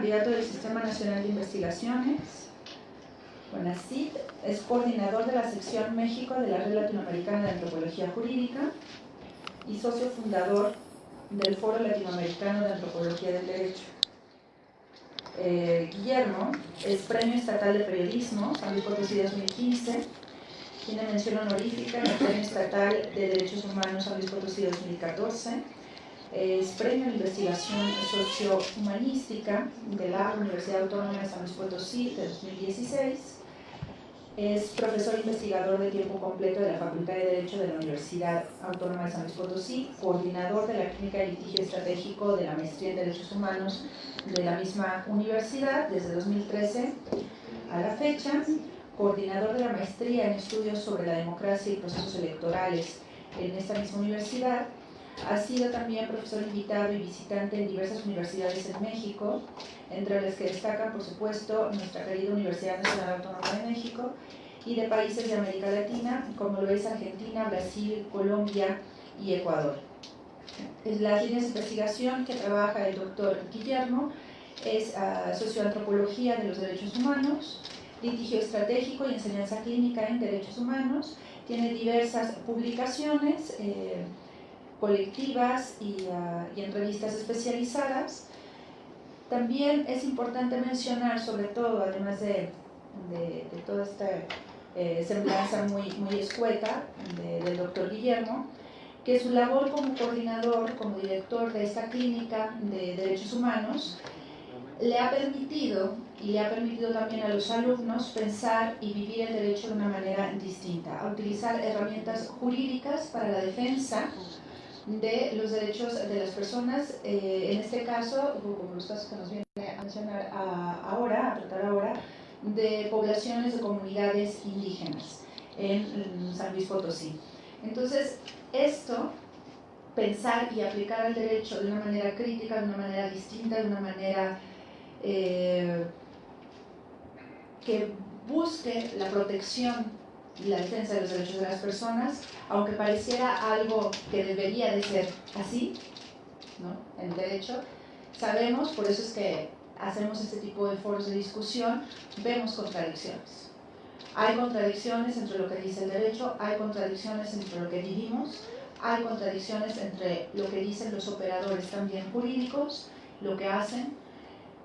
candidato del Sistema Nacional de Investigaciones, CID, es coordinador de la sección México de la Red Latinoamericana de Antropología Jurídica y socio fundador del Foro Latinoamericano de Antropología del Derecho. Eh, Guillermo es Premio Estatal de Periodismo, San Luis Potosí 2015, tiene mención honorífica en el Premio Estatal de Derechos Humanos San Luis Potosí 2014, es Premio de Investigación Sociohumanística de la Universidad Autónoma de San Luis Potosí de 2016, es profesor investigador de tiempo completo de la Facultad de Derecho de la Universidad Autónoma de San Luis Potosí, coordinador de la Clínica de Litigio Estratégico de la Maestría en Derechos Humanos de la misma universidad desde 2013 a la fecha, coordinador de la Maestría en Estudios sobre la Democracia y Procesos Electorales en esta misma universidad, ha sido también profesor invitado y visitante en diversas universidades en México, entre las que destacan, por supuesto, nuestra querida Universidad Nacional Autónoma de México y de países de América Latina, como lo es Argentina, Brasil, Colombia y Ecuador. La línea de investigación que trabaja el doctor Guillermo es uh, socioantropología de los derechos humanos, litigio estratégico y enseñanza clínica en derechos humanos. Tiene diversas publicaciones, eh, colectivas y, uh, y entrevistas especializadas. También es importante mencionar, sobre todo, además de, toda esta eh, semblanza muy, escueta de, del doctor Guillermo, que su labor como coordinador, como director de esta clínica de derechos humanos, le ha permitido y le ha permitido también a los alumnos pensar y vivir el derecho de una manera distinta, a utilizar herramientas jurídicas para la defensa de los derechos de las personas, eh, en este caso, como los casos que nos viene a mencionar ahora, a tratar ahora, de poblaciones de comunidades indígenas en San Luis Potosí. Entonces, esto, pensar y aplicar el derecho de una manera crítica, de una manera distinta, de una manera eh, que busque la protección y la defensa de los derechos de las personas, aunque pareciera algo que debería de ser así, ¿no? en derecho, sabemos, por eso es que hacemos este tipo de foros de discusión, vemos contradicciones. Hay contradicciones entre lo que dice el derecho, hay contradicciones entre lo que vivimos, hay contradicciones entre lo que dicen los operadores también jurídicos, lo que hacen,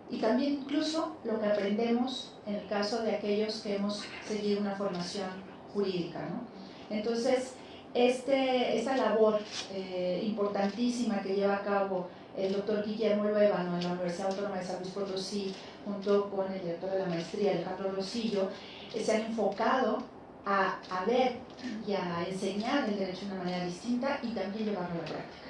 y también incluso lo que aprendemos en el caso de aquellos que hemos seguido una formación jurídica. ¿no? Entonces, este, esta labor eh, importantísima que lleva a cabo el doctor Guillermo Luevano en la Universidad Autónoma de San Luis Potosí, junto con el director de la maestría, Alejandro Rosillo, eh, se han enfocado a, a, ver y a enseñar el derecho de una manera distinta y también llevarlo a la práctica.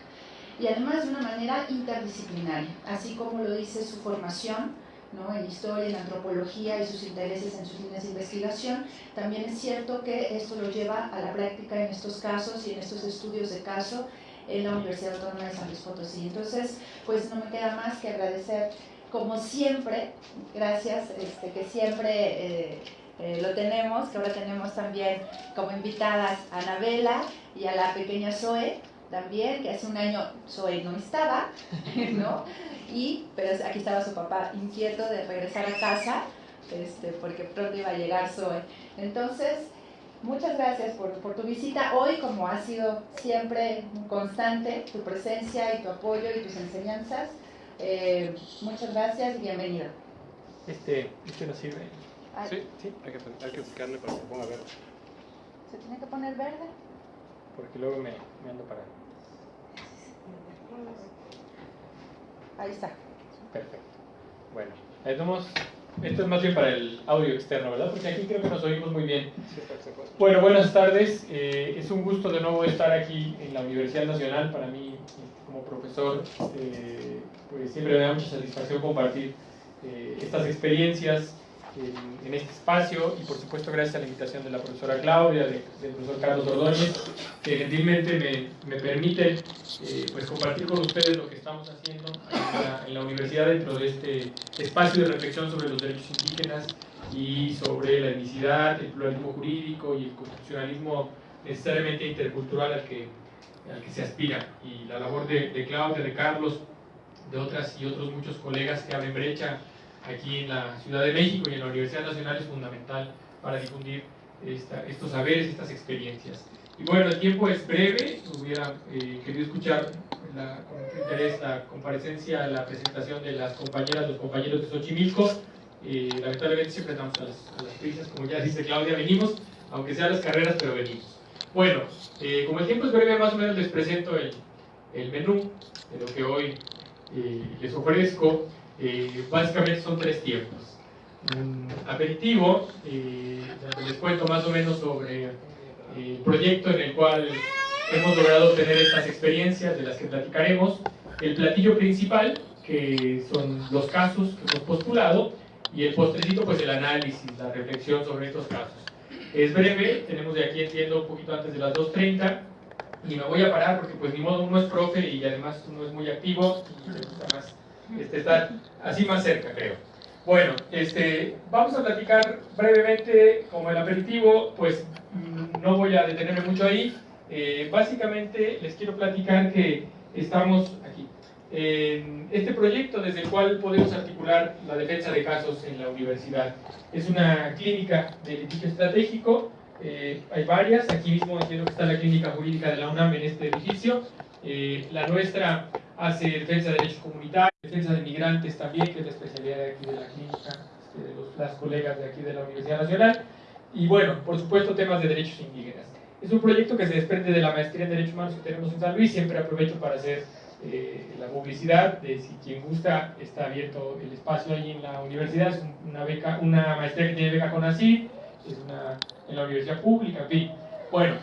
Y además de una manera interdisciplinaria, así como lo dice su formación, ¿no? en historia, en antropología y sus intereses en sus líneas de investigación, también es cierto que esto lo lleva a la práctica en estos casos y en estos estudios de caso en la Universidad Autónoma de San Luis Potosí. Entonces, pues no me queda más que agradecer, como siempre, gracias, este, que siempre eh, eh, lo tenemos, que ahora tenemos también como invitadas a Anabela y a la pequeña Zoe, también, que hace un año Zoe no estaba, ¿no? Y, pero aquí estaba su papá inquieto de regresar a casa, este, porque pronto iba a llegar Zoe. Entonces, muchas gracias por, por, tu visita hoy, como ha sido siempre constante, tu presencia y tu apoyo y tus enseñanzas. Eh, muchas gracias y bienvenido. Este, este nos sirve. Ay. Sí, sí, hay que, hay que para que se ponga verde. ¿Se tiene que poner verde? Porque luego me, me ando para... Ahí está. Perfecto. Bueno, vamos. Esto es más bien para el audio externo, ¿verdad? Porque aquí creo que nos oímos muy bien. Bueno, buenas tardes. Eh, es un gusto de nuevo estar aquí en la Universidad Nacional. Para mí, como profesor, eh, pues siempre me da mucha satisfacción compartir eh, estas experiencias en, en, este espacio y por supuesto gracias a la invitación de la profesora Claudia, de, del profesor Carlos Ordóñez, que gentilmente me, me permite eh, pues compartir con ustedes lo que estamos haciendo en la, en la, universidad dentro de este espacio de reflexión sobre los derechos indígenas y sobre la etnicidad, el pluralismo jurídico y el constitucionalismo necesariamente intercultural al que, al que se aspira. Y la labor de, de Claudia, de Carlos, de otras y otros muchos colegas que abren brecha aquí en la Ciudad de México y en la Universidad Nacional es fundamental para difundir estos saberes, estas experiencias. Y bueno, el tiempo es breve, hubiera eh, querido escuchar la, con interés la comparecencia, la presentación de las compañeras, los compañeros de Xochimilco. Eh, lamentablemente siempre estamos a las, a las, prisas, como ya dice Claudia, venimos, aunque sean las carreras, pero venimos. Bueno, eh, como el tiempo es breve, más o menos les presento el, el menú de lo que hoy eh, les ofrezco. Eh, básicamente son tres tiempos. Un aperitivo, eh, les cuento más o menos sobre el proyecto en el cual hemos logrado obtener estas experiencias de las que platicaremos. El platillo principal, que son los casos que hemos postulado, y el postrecito, pues el análisis, la reflexión sobre estos casos. Es breve, tenemos de aquí, entiendo, un poquito antes de las 2.30, y me voy a parar porque pues ni modo uno es profe y además uno es muy activo y me gusta más este, estar así más cerca, creo. Bueno, este, vamos a platicar brevemente como el aperitivo, pues mm, no voy a detenerme mucho ahí. Eh, básicamente les quiero platicar que estamos aquí en este proyecto desde el cual podemos articular la defensa de casos en la universidad. Es una clínica de litigio estratégico eh, hay varias, aquí mismo entiendo que está la clínica jurídica de la UNAM en este edificio. Eh, la nuestra hace defensa de derechos comunitarios, defensa de migrantes también, que es la especialidad de aquí de la clínica, este, de los, las colegas de aquí de la Universidad Nacional. Y bueno, por supuesto, temas de derechos indígenas. Es un proyecto que se desprende de la maestría en Derechos Humanos que tenemos en San Luis. Siempre aprovecho para hacer eh, la publicidad de si quien gusta, está abierto el espacio ahí en la universidad. Es una, beca, una maestría que tiene beca con ACID, es una en la universidad pública, en fin. Bueno,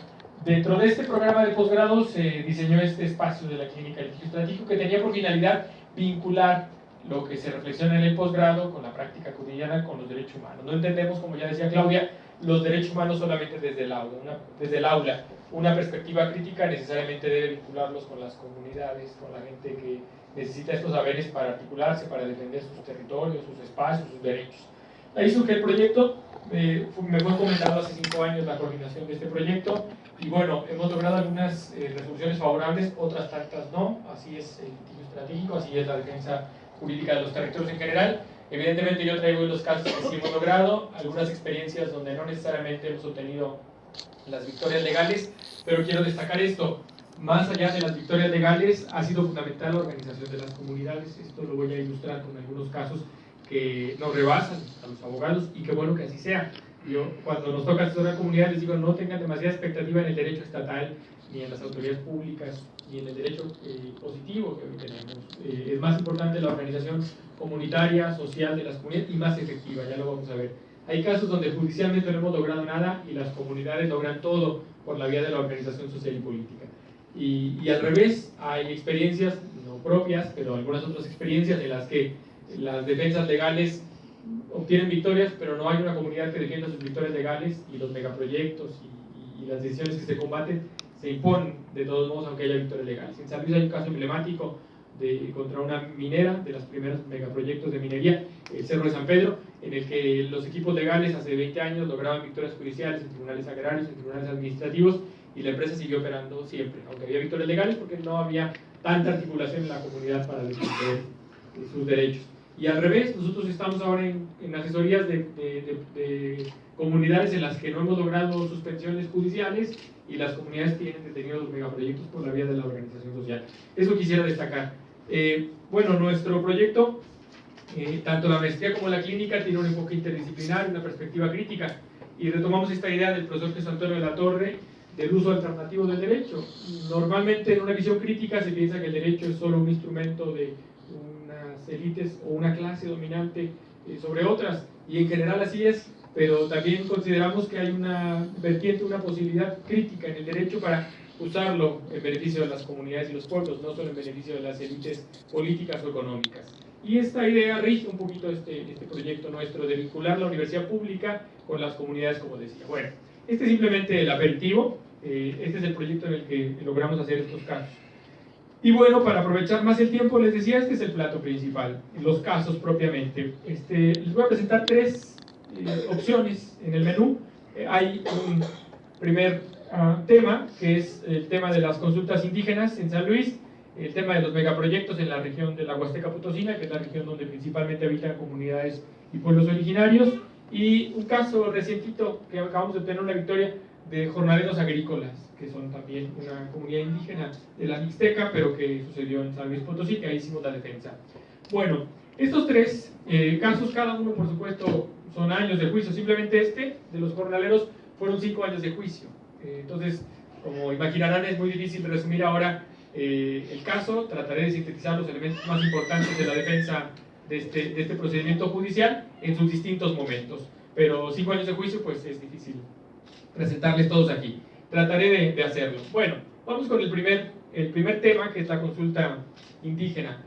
dentro de este programa de posgrado se diseñó este espacio de la clínica de estratégico que tenía por finalidad vincular lo que se reflexiona en el posgrado con la práctica cotidiana con los derechos humanos. No entendemos, como ya decía Claudia, los derechos humanos solamente desde el aula. Una, desde el aula. Una perspectiva crítica necesariamente debe vincularlos con las comunidades, con la gente que necesita estos saberes para articularse, para defender sus territorios, sus espacios, sus derechos. Ahí surge el proyecto me fue comentado hace cinco años la coordinación de este proyecto y bueno, hemos logrado algunas eh, resoluciones favorables, otras tantas no, así es el litigio estratégico, así es la defensa jurídica de los territorios en general. Evidentemente yo traigo los casos que sí hemos logrado, algunas experiencias donde no necesariamente hemos obtenido las victorias legales, pero quiero destacar esto, más allá de las victorias legales, ha sido fundamental la organización de las comunidades, esto lo voy a ilustrar con algunos casos que nos rebasan a los abogados y qué bueno que así sea. Yo cuando nos toca asesorar a comunidad les digo no tengan demasiada expectativa en el derecho estatal, ni en las autoridades públicas, ni en el derecho eh, positivo que hoy tenemos. Eh, es más importante la organización comunitaria, social de las comunidades y más efectiva, ya lo vamos a ver. Hay casos donde judicialmente no hemos logrado nada y las comunidades logran todo por la vía de la organización social y política. Y, y al revés, hay experiencias, no propias, pero algunas otras experiencias en las que las defensas legales obtienen victorias, pero no hay una comunidad que defienda sus victorias legales y los megaproyectos y, las decisiones que se combaten se imponen de todos modos aunque haya victorias legales. En San Luis hay un caso emblemático de, contra una minera, de los primeros megaproyectos de minería, el Cerro de San Pedro, en el que los equipos legales hace 20 años lograban victorias judiciales en tribunales agrarios, en tribunales administrativos, y la empresa siguió operando siempre, aunque había victorias legales porque no había tanta articulación en la comunidad para defender sus derechos. Y al revés, nosotros estamos ahora en, asesorías de, de, comunidades en las que no hemos logrado suspensiones judiciales y las comunidades tienen detenidos los megaproyectos por la vía de la organización social. Eso quisiera destacar. Eh, bueno, nuestro proyecto, eh, tanto la maestría como la clínica, tiene un enfoque interdisciplinar, una perspectiva crítica. Y retomamos esta idea del profesor Jesús Antonio de la Torre del uso alternativo del derecho. Normalmente en una visión crítica se piensa que el derecho es solo un instrumento de élites o una clase dominante eh, sobre otras, y en general así es, pero también consideramos que hay una vertiente, una posibilidad crítica en el derecho para usarlo en beneficio de las comunidades y los pueblos, no solo en beneficio de las élites políticas o económicas. Y esta idea rige un poquito este, este proyecto nuestro de vincular la universidad pública con las comunidades, como decía. Bueno, este es simplemente el aperitivo, eh, este es el proyecto en el que logramos hacer estos casos. Y bueno, para aprovechar más el tiempo, les decía, este es el plato principal, los casos propiamente. Este, les voy a presentar tres eh, opciones en el menú. Eh, hay un primer ah, tema, que es el tema de las consultas indígenas en San Luis. el tema de los megaproyectos en la región de la Huasteca Potosina, que es la región donde principalmente habitan comunidades y pueblos originarios, y un caso recientito que acabamos de obtener una victoria de jornaleros agrícolas, que son también una comunidad indígena de la Mixteca, pero que sucedió en San Luis Potosí, que ahí hicimos la defensa. Bueno, estos tres eh, casos, cada uno por supuesto son años de juicio, simplemente este de los jornaleros fueron cinco años de juicio. Eh, entonces, como imaginarán, es muy difícil resumir ahora eh, el caso, trataré de sintetizar los elementos más importantes de la defensa de este, de este procedimiento judicial en sus distintos momentos. Pero cinco años de juicio, pues es difícil presentarles todos aquí. Trataré de, hacerlo. Bueno, vamos con el primer, el primer tema, que es la consulta indígena.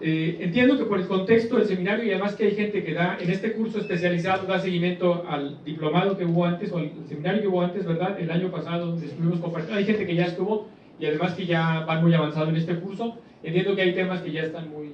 Eh, entiendo que por el contexto del seminario y además que hay gente que da en este curso especializado, da seguimiento al diplomado que hubo antes o al seminario que hubo antes, ¿verdad? El año pasado donde estuvimos compartiendo, hay gente que ya estuvo y además que ya van muy avanzado en este curso. Entiendo que hay temas que ya están muy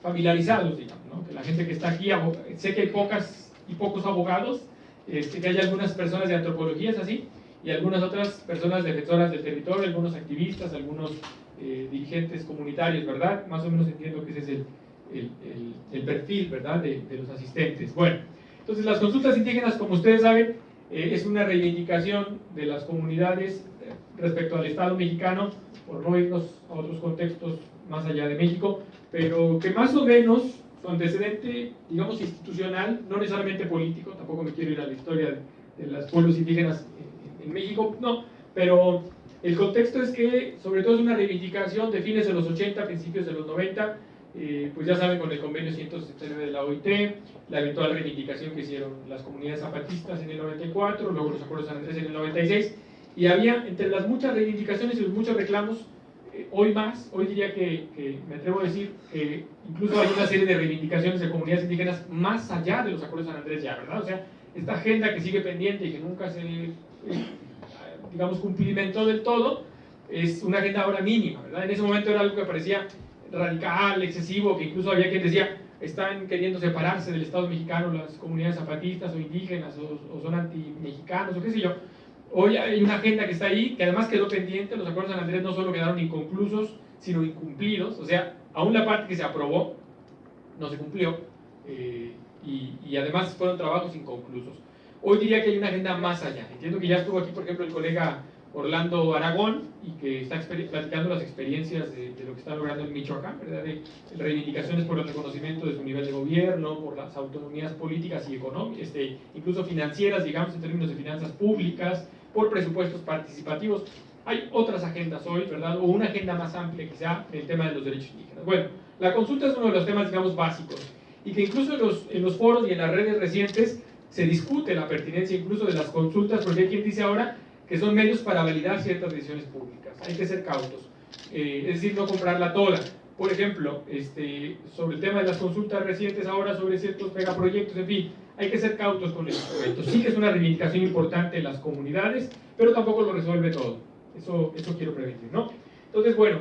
familiarizados, digamos, ¿no? Que la gente que está aquí, sé que hay pocas y pocos abogados, este, que hay algunas personas de antropología, es así, y algunas otras personas defensoras del territorio, algunos activistas, algunos eh, dirigentes comunitarios, ¿verdad? Más o menos entiendo que ese es el, el, el, perfil, ¿verdad?, de, de, los asistentes. Bueno, entonces las consultas indígenas, como ustedes saben, eh, es una reivindicación de las comunidades eh, respecto al Estado mexicano, por no irnos a otros contextos más allá de México, pero que más o menos su antecedente, digamos, institucional, no necesariamente político, tampoco me quiero ir a la historia de, de los pueblos indígenas en, en México, no, pero el contexto es que, sobre todo, es una reivindicación de fines de los 80, principios de los 90, eh, pues ya saben, con el convenio 179 de la OIT, la eventual reivindicación que hicieron las comunidades zapatistas en el 94, luego los acuerdos de San Andrés en el 96, y había, entre las muchas reivindicaciones y los muchos reclamos, hoy más, hoy diría que, me atrevo a decir que incluso hay una serie de reivindicaciones de comunidades indígenas más allá de los acuerdos de San Andrés ya, ¿verdad? O sea, esta agenda que sigue pendiente y que nunca se... Eh, digamos, cumplimiento del todo, es una agenda ahora mínima, ¿verdad? En ese momento era algo que parecía radical, excesivo, que incluso había quien decía, están queriendo separarse del Estado mexicano las comunidades zapatistas o indígenas, o, o son anti-mexicanos, o qué sé yo. Hoy hay una agenda que está ahí, que además quedó pendiente, los acuerdos de San Andrés no solo quedaron inconclusos, sino incumplidos, o sea, aún la parte que se aprobó no se cumplió, eh, y, además fueron trabajos inconclusos. Hoy diría que hay una agenda más allá. Entiendo que ya estuvo aquí, por ejemplo, el colega Orlando Aragón y que está platicando las experiencias de, lo que está logrando en Michoacán, ¿verdad? De, de, reivindicaciones por el reconocimiento de su nivel de gobierno, por las autonomías políticas y económicas, este, incluso financieras, digamos, en términos de finanzas públicas, por presupuestos participativos. Hay otras agendas hoy, ¿verdad? O una agenda más amplia quizá en el tema de los derechos indígenas. Bueno, la consulta es uno de los temas, digamos, básicos y que incluso en los, en los foros y en las redes recientes se discute la pertinencia incluso de las consultas, porque hay quien dice ahora que son medios para validar ciertas decisiones públicas. Hay que ser cautos, eh, es decir, no comprarla toda. Por ejemplo, este, sobre el tema de las consultas recientes ahora sobre ciertos megaproyectos, en fin, hay que ser cautos con el instrumento. Sí que es una reivindicación importante en las comunidades, pero tampoco lo resuelve todo. Eso, eso quiero prevenir, ¿no? Entonces, bueno,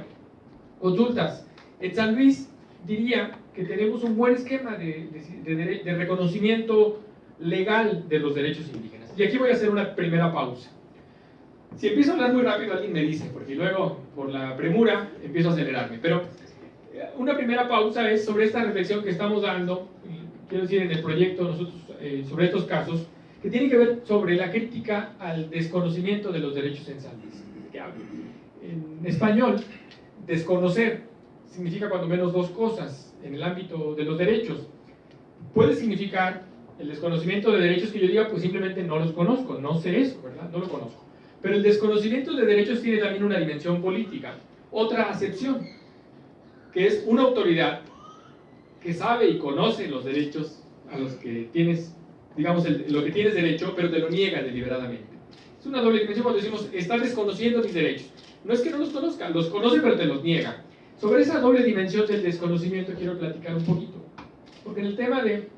consultas. En San Luis diría que tenemos un buen esquema de, de, reconocimiento legal de los derechos indígenas. Y aquí voy a hacer una primera pausa. Si empiezo a hablar muy rápido, alguien me dice, porque luego, por la premura, empiezo a acelerarme. Pero eh, una primera pausa es sobre esta reflexión que estamos dando, quiero decir, en el proyecto nosotros, eh, sobre estos casos, que tiene que ver sobre la crítica al desconocimiento de los derechos en San Luis. En español, desconocer significa cuando menos dos cosas en el ámbito de los derechos. Puede significar el desconocimiento de derechos que yo diga, pues simplemente no los conozco, no sé eso, ¿verdad? No lo conozco. Pero el desconocimiento de derechos tiene también una dimensión política, otra acepción, que es una autoridad que sabe y conoce los derechos a los que tienes, digamos, el, lo que tienes derecho, pero te lo niega deliberadamente. Es una doble dimensión cuando decimos, estás desconociendo mis derechos. No es que no los conozca, los conoce pero te los niega. Sobre esa doble dimensión del desconocimiento quiero platicar un poquito. Porque en el tema de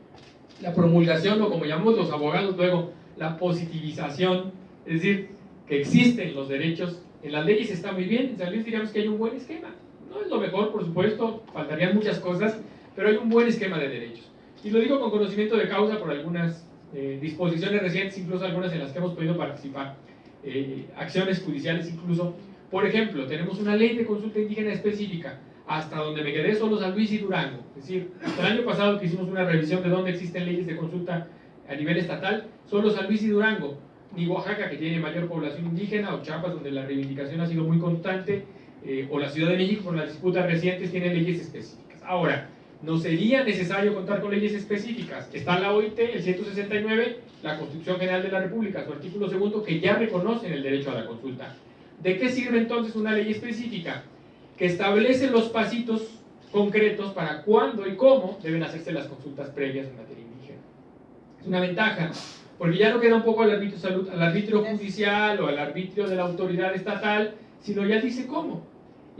la promulgación o como llamamos los abogados luego, la positivización, es decir, que existen los derechos, en las leyes está muy bien, en San Luis diríamos que hay un buen esquema. No es lo mejor, por supuesto, faltarían muchas cosas, pero hay un buen esquema de derechos. Y lo digo con conocimiento de causa por algunas eh, disposiciones recientes, incluso algunas en las que hemos podido participar, eh, acciones judiciales incluso, Por ejemplo, tenemos una ley de consulta indígena específica. Hasta donde me quedé solo San Luis y Durango. Es decir, hasta el año pasado que hicimos una revisión de dónde existen leyes de consulta a nivel estatal, solo San Luis y Durango. Ni Oaxaca, que tiene mayor población indígena, o Chiapas, donde la reivindicación ha sido muy constante, eh, o la Ciudad de México, por las disputas recientes, tienen leyes específicas. Ahora, no sería necesario contar con leyes específicas. Está la OIT, el 169, la Constitución General de la República, su artículo segundo, que ya reconocen el derecho a la consulta. ¿De qué sirve entonces una ley específica? Que establece los pasitos concretos para cuándo y cómo deben hacerse las consultas previas en materia indígena. Es una ventaja, porque ya no queda un poco al arbitrio, salud, al arbitrio judicial o al arbitrio de la autoridad estatal, sino ya dice cómo.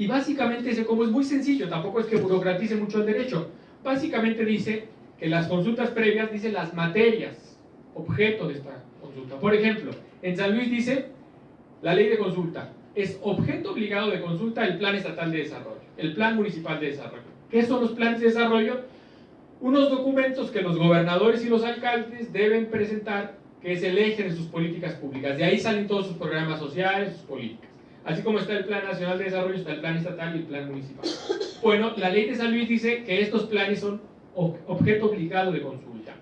Y básicamente ese cómo es muy sencillo, tampoco es que burocratice mucho el derecho. Básicamente dice que las consultas previas dicen las materias, objeto de esta consulta. Por ejemplo, en San Luis dice la ley de consulta. Es objeto obligado de consulta el Plan Estatal de Desarrollo, el Plan Municipal de Desarrollo. ¿Qué son los planes de desarrollo? Unos documentos que los gobernadores y los alcaldes deben presentar, que es el eje de sus políticas públicas. De ahí salen todos sus programas sociales, sus políticas. Así como está el Plan Nacional de Desarrollo, está el Plan Estatal y el Plan Municipal. Bueno, la ley de San Luis dice que estos planes son objeto obligado de consulta.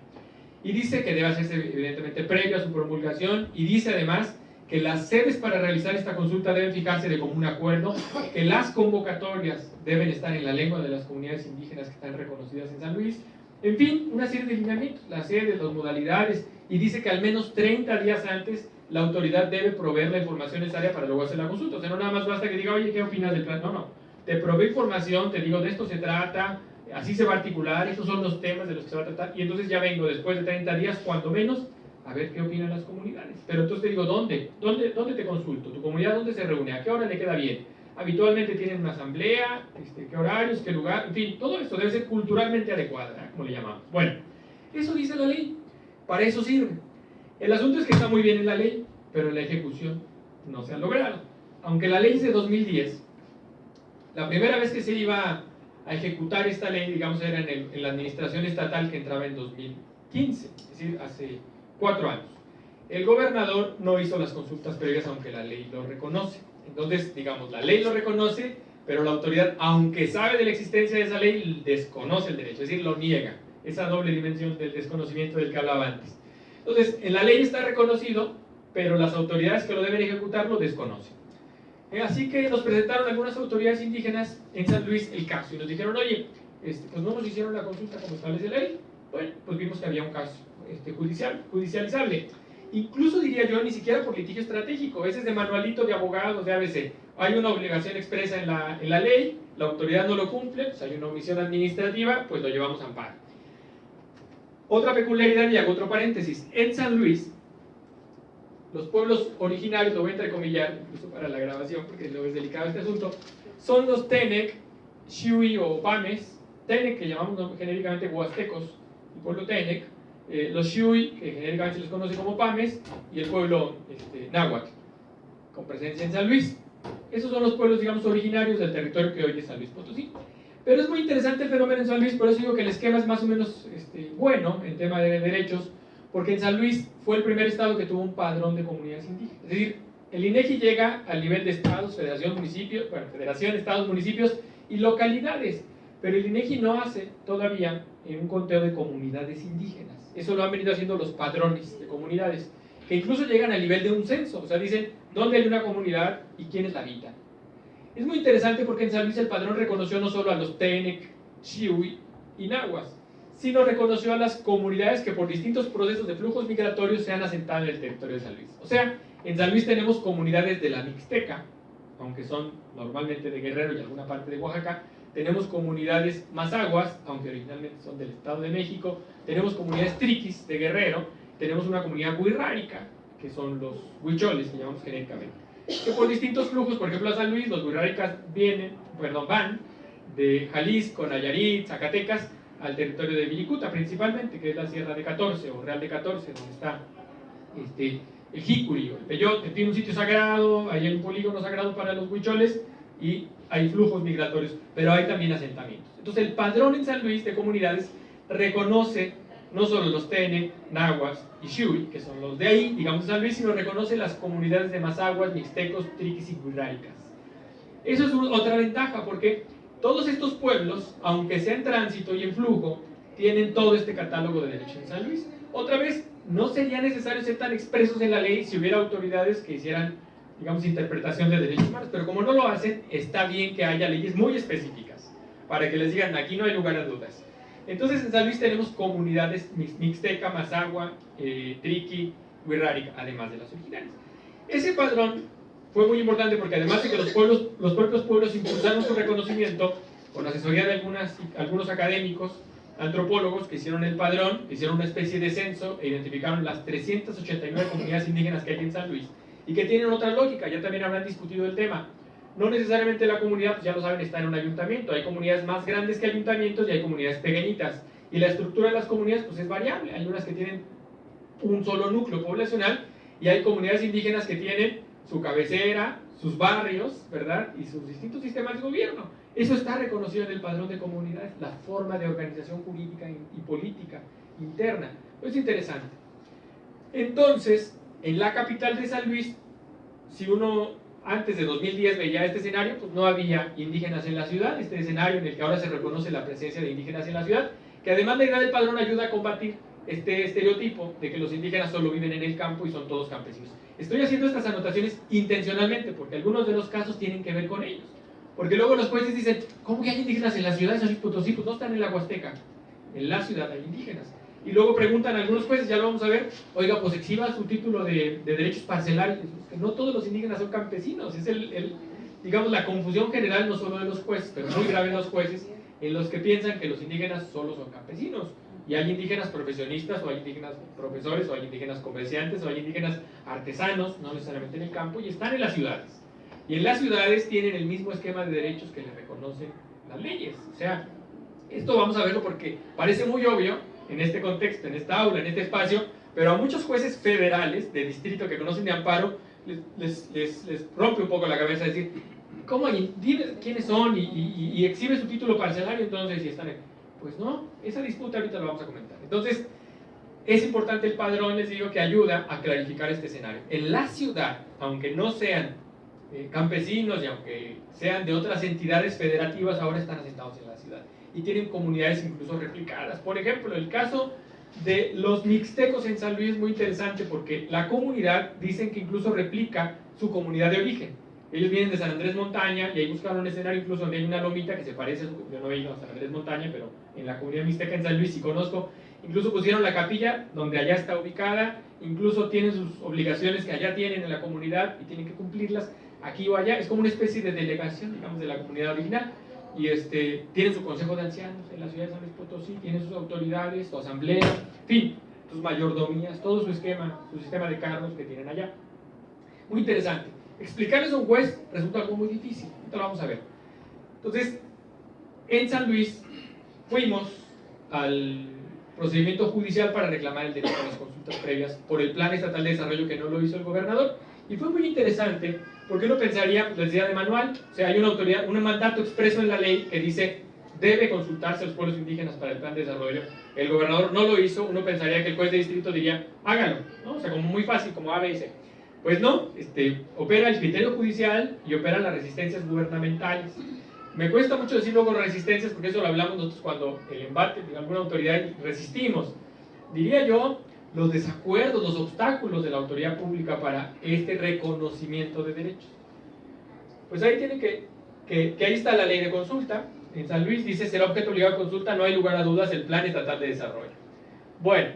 Y dice que debe hacerse evidentemente previo a su promulgación y dice además que las sedes para realizar esta consulta deben fijarse de común acuerdo, que las convocatorias deben estar en la lengua de las comunidades indígenas que están reconocidas en San Luis, en fin, una serie de lineamientos, las sedes, las modalidades, y dice que al menos 30 días antes la autoridad debe proveer la información necesaria para luego hacer la consulta. O sea, no nada más basta que diga, oye, ¿qué opinas del plan? No, no. Te provee información, te digo, de esto se trata, así se va a articular, estos son los temas de los que se va a tratar, y entonces ya vengo después de 30 días, cuanto menos, a ver qué opinan las comunidades. Pero entonces te digo, ¿dónde? ¿Dónde, dónde te consulto? ¿Tu comunidad dónde se reúne? ¿A qué hora le queda bien? Habitualmente tienen una asamblea, este, qué horarios, qué lugar, en fin, todo esto debe ser culturalmente adecuado, como le llamamos. Bueno, eso dice la ley, para eso sirve. El asunto es que está muy bien en la ley, pero en la ejecución no se ha logrado. Aunque la ley es de 2010, la primera vez que se iba a ejecutar esta ley, digamos, era en, en la administración estatal que entraba en 2015, es decir, hace cuatro años. El gobernador no hizo las consultas previas aunque la ley lo reconoce. Entonces, digamos, la ley lo reconoce, pero la autoridad, aunque sabe de la existencia de esa ley, desconoce el derecho, es decir, lo niega. Esa doble dimensión del desconocimiento del que hablaba antes. Entonces, en la ley está reconocido, pero las autoridades que lo deben ejecutar lo desconocen. Eh, así que nos presentaron algunas autoridades indígenas en San Luis el caso y nos dijeron, oye, este, pues no nos hicieron la consulta como establece la ley. Bueno, pues vimos que había un caso este, judicial, judicializable. Incluso diría yo, ni siquiera por litigio estratégico, ese es de manualito de abogados de ABC. Hay una obligación expresa en la, en la ley, la autoridad no lo cumple, pues hay una omisión administrativa, pues lo llevamos a amparo. Otra peculiaridad, y hago otro paréntesis, en San Luis, los pueblos originarios, lo voy a entrecomillar, incluso para la grabación, porque luego es delicado este asunto, son los Tenec, Shui o Pames, Tenec, que llamamos genéricamente huastecos, el pueblo Tenec, eh, los Shui, que genéricamente se les conoce como Pames, y el pueblo este, con presencia en San Luis. Esos son los pueblos, digamos, originarios del territorio que hoy es San Luis Potosí. Pero es muy interesante el fenómeno en San Luis, por eso digo que el esquema es más o menos este, bueno en tema de derechos, porque en San Luis fue el primer estado que tuvo un padrón de comunidades indígenas. Es decir, el INEGI llega al nivel de estados, federación, municipios, bueno, federación, estados, municipios y localidades, pero el INEGI no hace todavía un conteo de comunidades indígenas. Eso lo han venido haciendo los padrones de comunidades, que incluso llegan al nivel de un censo, o sea, dicen dónde hay una comunidad y quiénes la habitan. Es muy interesante porque en San Luis el padrón reconoció no solo a los Tenec, Chihui y Nahuas, sino reconoció a las comunidades que por distintos procesos de flujos migratorios se han asentado en el territorio de San Luis. O sea, en San Luis tenemos comunidades de la Mixteca, aunque son normalmente de Guerrero y alguna parte de Oaxaca, tenemos comunidades mazaguas, aunque originalmente son del Estado de México, tenemos comunidades triquis de Guerrero, tenemos una comunidad huirrárica, que son los huicholes, que llamamos genéricamente. Que por distintos flujos, por ejemplo a San Luis, los huirráricas vienen, perdón, van de Jalisco, Nayarit, Zacatecas, al territorio de Viricuta principalmente, que es la Sierra de 14 o Real de 14, donde está este, el Jicuri el Peyote, tiene un sitio sagrado, hay un polígono sagrado para los huicholes y hay flujos migratorios, pero hay también asentamientos. Entonces el padrón en San Luis de comunidades reconoce no solo los Tene, Nahuas y Shui, que son los de ahí, digamos San Luis, sino reconoce las comunidades de Mazaguas, Mixtecos, Triquis y Guirraicas. Eso es otra ventaja, porque todos estos pueblos, aunque sean tránsito y en flujo, tienen todo este catálogo de derechos en San Luis. Otra vez, no sería necesario ser tan expresos en la ley si hubiera autoridades que hicieran, digamos, interpretación de derechos humanos, pero como no lo hacen, está bien que haya leyes muy específicas para que les digan, aquí no hay lugar a dudas. Entonces en San Luis tenemos comunidades mixteca, mazagua, eh, triqui, huirrárica, además de las originales. Ese padrón fue muy importante porque además de que los, pueblos, los propios pueblos impulsaron su reconocimiento con asesoría de algunas, algunos académicos, antropólogos que hicieron el padrón, hicieron una especie de censo e identificaron las 389 comunidades indígenas que hay en San Luis y que tienen otra lógica, ya también habrán discutido el tema. No necesariamente la comunidad, pues ya lo saben, está en un ayuntamiento. Hay comunidades más grandes que ayuntamientos y hay comunidades pequeñitas. Y la estructura de las comunidades pues es variable. Hay unas que tienen un solo núcleo poblacional y hay comunidades indígenas que tienen su cabecera, sus barrios, ¿verdad? Y sus distintos sistemas de gobierno. Eso está reconocido en el padrón de comunidades, la forma de organización jurídica y política interna. Es interesante. Entonces, en la capital de San Luis, si uno antes de 2010 veía este escenario, pues no había indígenas en la ciudad, este escenario en el que ahora se reconoce la presencia de indígenas en la ciudad, que además la idea del padrón ayuda a combatir este estereotipo de que los indígenas solo viven en el campo y son todos campesinos. Estoy haciendo estas anotaciones intencionalmente porque algunos de los casos tienen que ver con ellos. Porque luego los jueces dicen, ¿cómo que hay indígenas en la ciudad de Luis Potosí? Pues no están en la Huasteca. En la ciudad hay indígenas. Y luego preguntan algunos jueces, ya lo vamos a ver, oiga, pues exhiba su título de, derechos parcelarios. No todos los indígenas son campesinos. Es el, digamos, la confusión general no solo de los jueces, pero muy grave en los jueces, en los que piensan que los indígenas solo son campesinos. Y hay indígenas profesionistas, o hay indígenas profesores, o hay indígenas comerciantes, o hay indígenas artesanos, no necesariamente en el campo, y están en las ciudades. Y en las ciudades tienen el mismo esquema de derechos que les reconocen las leyes. O sea, esto vamos a verlo porque parece muy obvio, en este contexto, en esta aula, en este espacio, pero a muchos jueces federales de distrito que conocen de amparo les, rompe un poco la cabeza decir, ¿cómo? Dime quiénes son y, y, exhibe su título parcelario entonces si están en... Pues no, esa disputa ahorita la vamos a comentar. Entonces, es importante el padrón, les digo, que ayuda a clarificar este escenario. En la ciudad, aunque no sean eh, campesinos y aunque sean de otras entidades federativas, ahora están asentados en la ciudad y tienen comunidades incluso replicadas. Por ejemplo, el caso de los mixtecos en San Luis es muy interesante porque la comunidad dicen que incluso replica su comunidad de origen. Ellos vienen de San Andrés Montaña y ahí buscaron un escenario incluso donde hay una lomita que se parece, yo no he ido a San Andrés Montaña, pero en la comunidad mixteca en San Luis sí conozco, incluso pusieron la capilla donde allá está ubicada, incluso tienen sus obligaciones que allá tienen en la comunidad y tienen que cumplirlas aquí o allá, es como una especie de delegación, digamos, de la comunidad original y este, tienen su consejo de ancianos en la ciudad de San Luis Potosí, tienen sus autoridades, su asamblea, en fin, sus mayordomías, todo su esquema, su sistema de cargos que tienen allá. Muy interesante. Explicarles a un juez resulta algo muy difícil, esto lo vamos a ver. Entonces, en San Luis fuimos al procedimiento judicial para reclamar el derecho a las consultas previas por el Plan Estatal de Desarrollo que no lo hizo el gobernador. Y fue muy interesante porque uno pensaría, pues decía de manual, o sea, hay una autoridad, un mandato expreso en la ley que dice debe consultarse a los pueblos indígenas para el plan de desarrollo. El gobernador no lo hizo, uno pensaría que el juez de distrito diría, hágalo, ¿no? O sea, como muy fácil, como A, B y C. Pues no, este, opera el criterio judicial y opera las resistencias gubernamentales. Me cuesta mucho decir luego resistencias porque eso lo hablamos nosotros cuando el embate de alguna autoridad resistimos. Diría yo los desacuerdos, los obstáculos de la autoridad pública para este reconocimiento de derechos. Pues ahí tienen que, que, ahí está la ley de consulta. En San Luis dice, será objeto obligado a consulta, no hay lugar a dudas, el plan estatal de desarrollo. Bueno,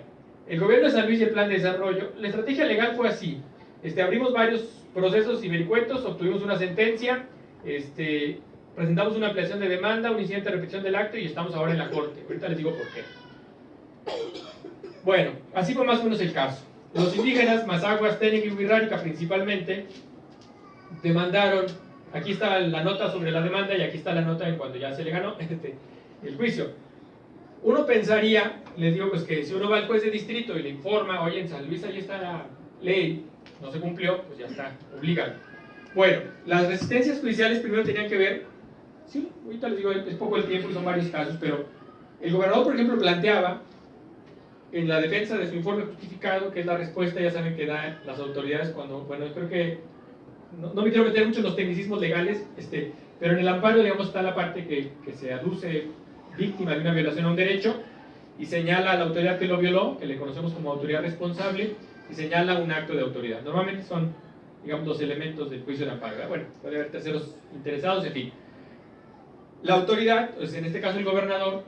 el gobierno de San Luis y el plan de desarrollo, la estrategia legal fue así. Este, abrimos varios procesos y vericuetos, obtuvimos una sentencia, este, presentamos una ampliación de demanda, un incidente de repetición del acto y estamos ahora en la corte. Ahorita les digo por qué. Bueno, así fue más o menos el caso. Los indígenas, Mazaguas, Tenec y Huirrárica principalmente, demandaron, aquí está la nota sobre la demanda y aquí está la nota en cuando ya se le ganó este, el juicio. Uno pensaría, les digo pues que si uno va al juez de distrito y le informa, oye, en San Luis ahí está la ley, no se cumplió, pues ya está, obligado. Bueno, las resistencias judiciales primero tenían que ver, sí, ahorita les digo, es poco el tiempo y son varios casos, pero el gobernador, por ejemplo, planteaba en la defensa de su informe justificado, que es la respuesta, ya saben, que dan las autoridades cuando, bueno, creo que no, me quiero meter mucho en los tecnicismos legales, este, pero en el amparo, digamos, está la parte que, que se aduce víctima de una violación a un derecho y señala a la autoridad que lo violó, que le conocemos como autoridad responsable, y señala un acto de autoridad. Normalmente son, digamos, los elementos del juicio de amparo. Bueno, puede haber terceros interesados, en fin. La autoridad, pues en este caso el gobernador,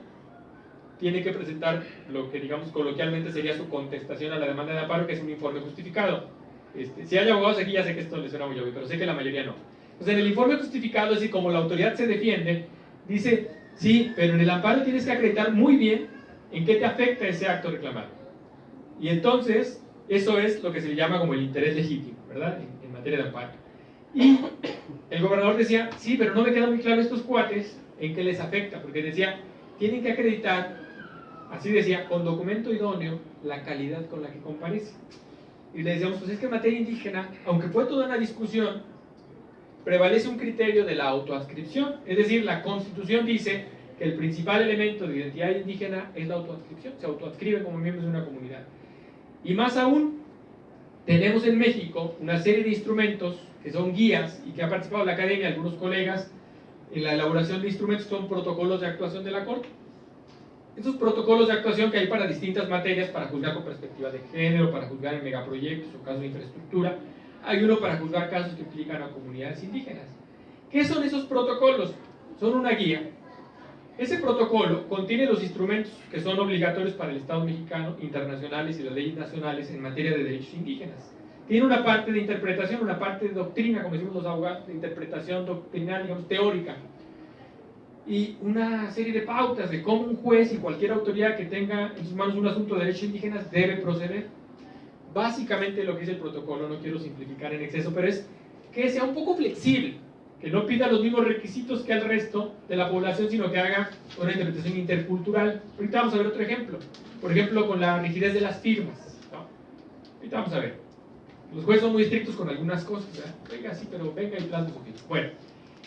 tiene que presentar lo que digamos coloquialmente sería su contestación a la demanda de amparo, que es un informe justificado. Este, si hay abogados aquí, ya sé que esto les suena muy obvio, pero sé que la mayoría no. Entonces, en el informe justificado, es decir, como la autoridad se defiende, dice, sí, pero en el amparo tienes que acreditar muy bien en qué te afecta ese acto reclamado. Y entonces, eso es lo que se le llama como el interés legítimo, ¿verdad? En, en materia de amparo. Y el gobernador decía, sí, pero no me queda muy claro estos cuates en qué les afecta, porque decía, tienen que acreditar así decía, con documento idóneo, la calidad con la que comparece. Y le decíamos, pues es que en materia indígena, aunque fue toda una discusión, prevalece un criterio de la autoadscripción. Es decir, la Constitución dice que el principal elemento de identidad indígena es la autoadscripción, se autoadscribe como miembros de una comunidad. Y más aún, tenemos en México una serie de instrumentos que son guías y que ha participado la academia, algunos colegas, en la elaboración de instrumentos son protocolos de actuación de la Corte estos protocolos de actuación que hay para distintas materias, para juzgar con perspectiva de género, para juzgar en megaproyectos o casos de infraestructura, hay uno para juzgar casos que implican a comunidades indígenas. ¿Qué son esos protocolos? Son una guía. Ese protocolo contiene los instrumentos que son obligatorios para el Estado mexicano, internacionales y las leyes nacionales en materia de derechos indígenas. Tiene una parte de interpretación, una parte de doctrina, como decimos los abogados, de interpretación doctrinal, digamos, teórica y una serie de pautas de cómo un juez y cualquier autoridad que tenga en sus manos un asunto de derechos indígenas debe proceder. Básicamente lo que es el protocolo, no quiero simplificar en exceso, pero es que sea un poco flexible, que no pida los mismos requisitos que al resto de la población, sino que haga una interpretación intercultural. Ahorita vamos a ver otro ejemplo. Por ejemplo, con la rigidez de las firmas. Ahorita vamos a ver. Los jueces son muy estrictos con algunas cosas. Venga, sí, pero venga y plasma su firma. Bueno.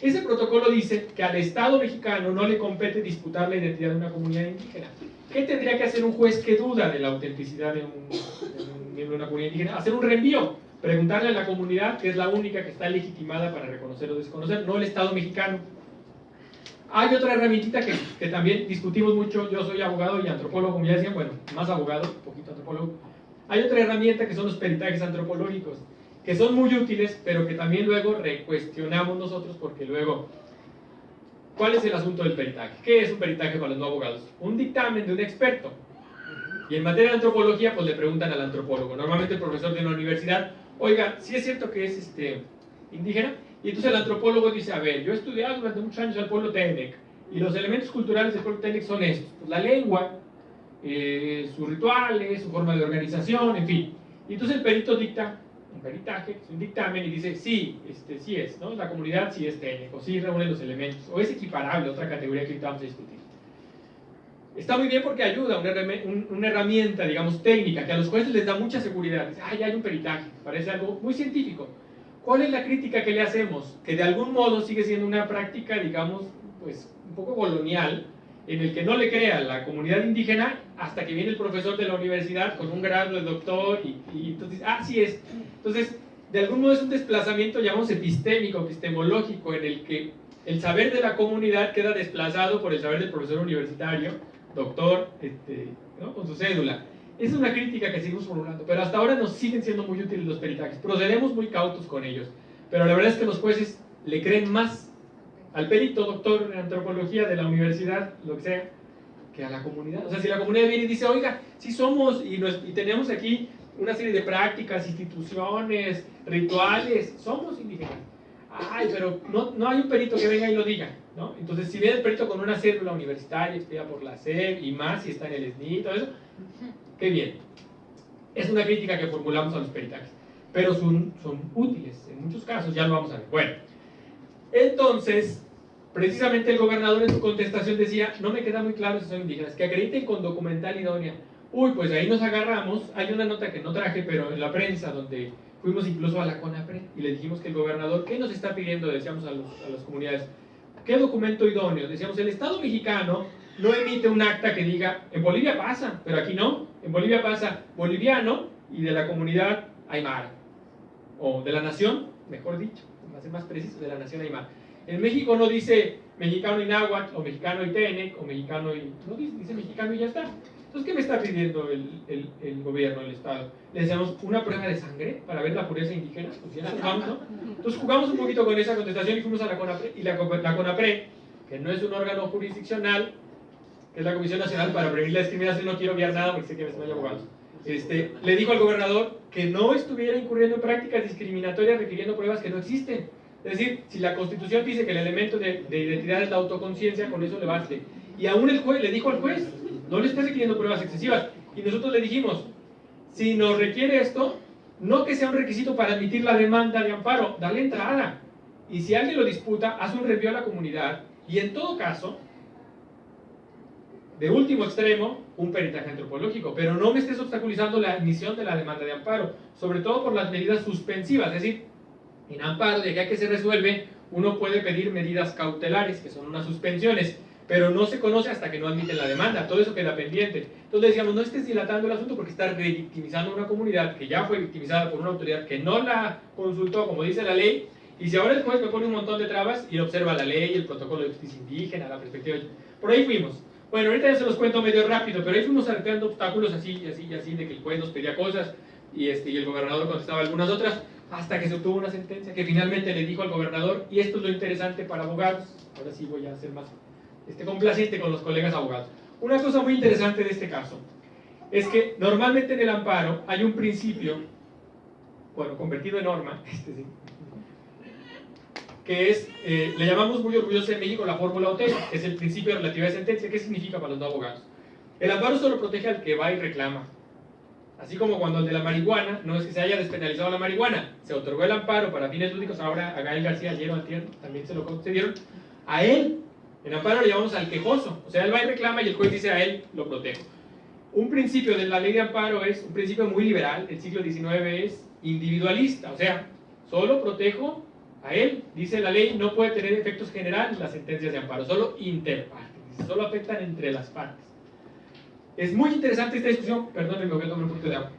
Ese protocolo dice que al Estado mexicano no le compete disputar la identidad de una comunidad indígena. ¿Qué tendría que hacer un juez que duda de la autenticidad de un, miembro de una comunidad indígena? Hacer un reenvío, preguntarle a la comunidad, que es la única que está legitimada para reconocer o desconocer, no el Estado mexicano. Hay otra herramientita que, que también discutimos mucho, yo soy abogado y antropólogo, como ya decían, bueno, más abogado, poquito antropólogo. Hay otra herramienta que son los peritajes antropológicos que son muy útiles, pero que también luego recuestionamos nosotros porque luego, ¿cuál es el asunto del peritaje? ¿Qué es un peritaje para los no abogados? Un dictamen de un experto. Y en materia de antropología, pues le preguntan al antropólogo, normalmente el profesor de una universidad, oiga, si es cierto que es este, indígena, y entonces el antropólogo dice, a ver, yo he estudiado durante muchos años al pueblo Tenec, y los elementos culturales del pueblo Tenec son estos, pues, la lengua, eh, sus rituales, su forma de organización, en fin. Y entonces el perito dicta un peritaje, un dictamen y dice, sí, este, sí es, ¿no? La comunidad sí es técnico, sí reúne los elementos, o es equiparable a otra categoría que ahorita vamos a discutir. Está muy bien porque ayuda, una, herramienta, digamos, técnica, que a los jueces les da mucha seguridad. Dice, ah, ya hay un peritaje, parece algo muy científico. ¿Cuál es la crítica que le hacemos? Que de algún modo sigue siendo una práctica, digamos, pues un poco colonial, en el que no le crea la comunidad indígena hasta que viene el profesor de la universidad con un grado de doctor y, y entonces, ah, sí es. Entonces, de algún modo es un desplazamiento, llamamos epistémico, epistemológico, en el que el saber de la comunidad queda desplazado por el saber del profesor universitario, doctor, este, con su cédula. Es una crítica que seguimos formulando, pero hasta ahora nos siguen siendo muy útiles los peritajes. Procedemos muy cautos con ellos, pero la verdad es que los jueces le creen más al perito doctor en antropología de la universidad, lo que sea, que a la comunidad. O sea, si la comunidad viene y dice, oiga, sí somos y, y tenemos aquí una serie de prácticas, instituciones, rituales, somos indígenas. Ay, pero no, no hay un perito que venga y lo diga, ¿no? Entonces, si viene el perito con una cédula universitaria, expedida por la SEP y más, si está en el SNI y todo eso, qué bien. Es una crítica que formulamos a los peritajes, pero son, son útiles, en muchos casos, ya lo vamos a ver. Bueno, entonces, precisamente el gobernador en su contestación decía, no me queda muy claro si son indígenas, que acrediten con documental idónea. Uy, pues ahí nos agarramos, hay una nota que no traje, pero en la prensa, donde fuimos incluso a la CONAPRE y le dijimos que el gobernador, ¿qué nos está pidiendo? Decíamos a, a las comunidades, ¿qué documento idóneo? Decíamos, el Estado mexicano no emite un acta que diga, en Bolivia pasa, pero aquí no, en Bolivia pasa boliviano y de la comunidad aymara, o de la nación, mejor dicho para ser más preciso, de la nación Aymara. En México no dice mexicano y náhuatl, o mexicano y tenec, o mexicano y... no dice, dice mexicano y ya está. Entonces, ¿qué me está pidiendo el, el, el gobierno, el Estado? Le decíamos una prueba de sangre para ver la pureza indígena. Pues ya jugamos, ¿no? Entonces jugamos un poquito con esa contestación y fuimos a la CONAPRE. Y la, la CONAPRE, que no es un órgano jurisdiccional, que es la Comisión Nacional para Prevenir la Discriminación, no quiero obviar nada porque sé que me están abogados, este, le dijo al gobernador que no estuviera incurriendo en prácticas discriminatorias requiriendo pruebas que no existen. Es decir, si la Constitución dice que el elemento de, de identidad es la autoconciencia, con eso le baste. Y aún el juez le dijo al juez, no le está requiriendo pruebas excesivas. Y nosotros le dijimos, si nos requiere esto, no que sea un requisito para admitir la demanda de amparo, dale entrada. Y si alguien lo disputa, haz un review a la comunidad. Y en todo caso, de último extremo, un peritaje antropológico. Pero no me estés obstaculizando la admisión de la demanda de amparo, sobre todo por las medidas suspensivas. Es decir, en amparo, de que se resuelve, uno puede pedir medidas cautelares, que son unas suspensiones pero no se conoce hasta que no admiten la demanda, todo eso queda pendiente. Entonces decíamos, no estés dilatando el asunto porque estás revictimizando a una comunidad que ya fue victimizada por una autoridad que no la consultó como dice la ley, y si ahora el juez me pone un montón de trabas y observa la ley, el protocolo de justicia indígena, la perspectiva... Por ahí fuimos. Bueno, ahorita ya se los cuento medio rápido, pero ahí fuimos arreglando obstáculos así y así y así, de que el juez nos pedía cosas y, este, y el gobernador contestaba algunas otras, hasta que se obtuvo una sentencia que finalmente le dijo al gobernador, y esto es lo interesante para abogados, ahora sí voy a hacer más este, complaciente con los colegas abogados. Una cosa muy interesante de este caso es que normalmente en el amparo hay un principio, bueno, convertido en norma, este sí, que es, eh, le llamamos muy orgulloso en México la fórmula OT, que es el principio de relatividad de sentencia. ¿Qué significa para los no abogados? El amparo solo protege al que va y reclama. Así como cuando el de la marihuana, no es que se haya despenalizado la marihuana, se otorgó el amparo para fines lúdicos, ahora a Gael García ayer también se lo concedieron, a él en amparo le llamamos al quejoso, o sea, él va y reclama y el juez dice a él, lo protejo. Un principio de la ley de amparo es un principio muy liberal, el siglo XIX es individualista, o sea, solo protejo a él, dice la ley, no puede tener efectos generales las sentencias de amparo, solo interpartes, solo afectan entre las partes. Es muy interesante esta discusión, perdónenme, voy a tomar un poquito de agua.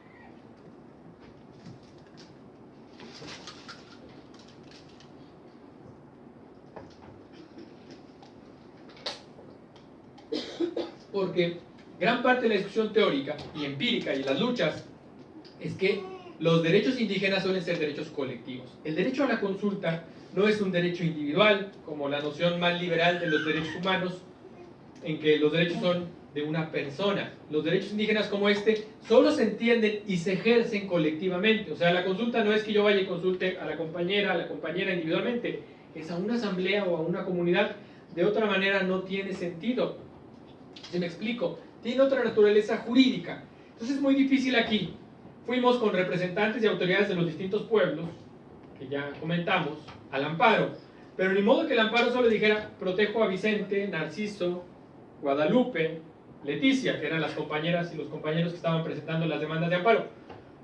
porque gran parte de la discusión teórica y empírica y las luchas es que los derechos indígenas suelen ser derechos colectivos. El derecho a la consulta no es un derecho individual, como la noción más liberal de los derechos humanos, en que los derechos son de una persona. Los derechos indígenas como este solo se entienden y se ejercen colectivamente. O sea, la consulta no es que yo vaya y consulte a la compañera, a la compañera individualmente, es a una asamblea o a una comunidad. De otra manera no tiene sentido. Si me explico, tiene otra naturaleza jurídica. Entonces es muy difícil aquí. Fuimos con representantes y autoridades de los distintos pueblos, que ya comentamos, al amparo. Pero ni modo que el amparo solo dijera, protejo a Vicente, Narciso, Guadalupe, Leticia, que eran las compañeras y los compañeros que estaban presentando las demandas de amparo.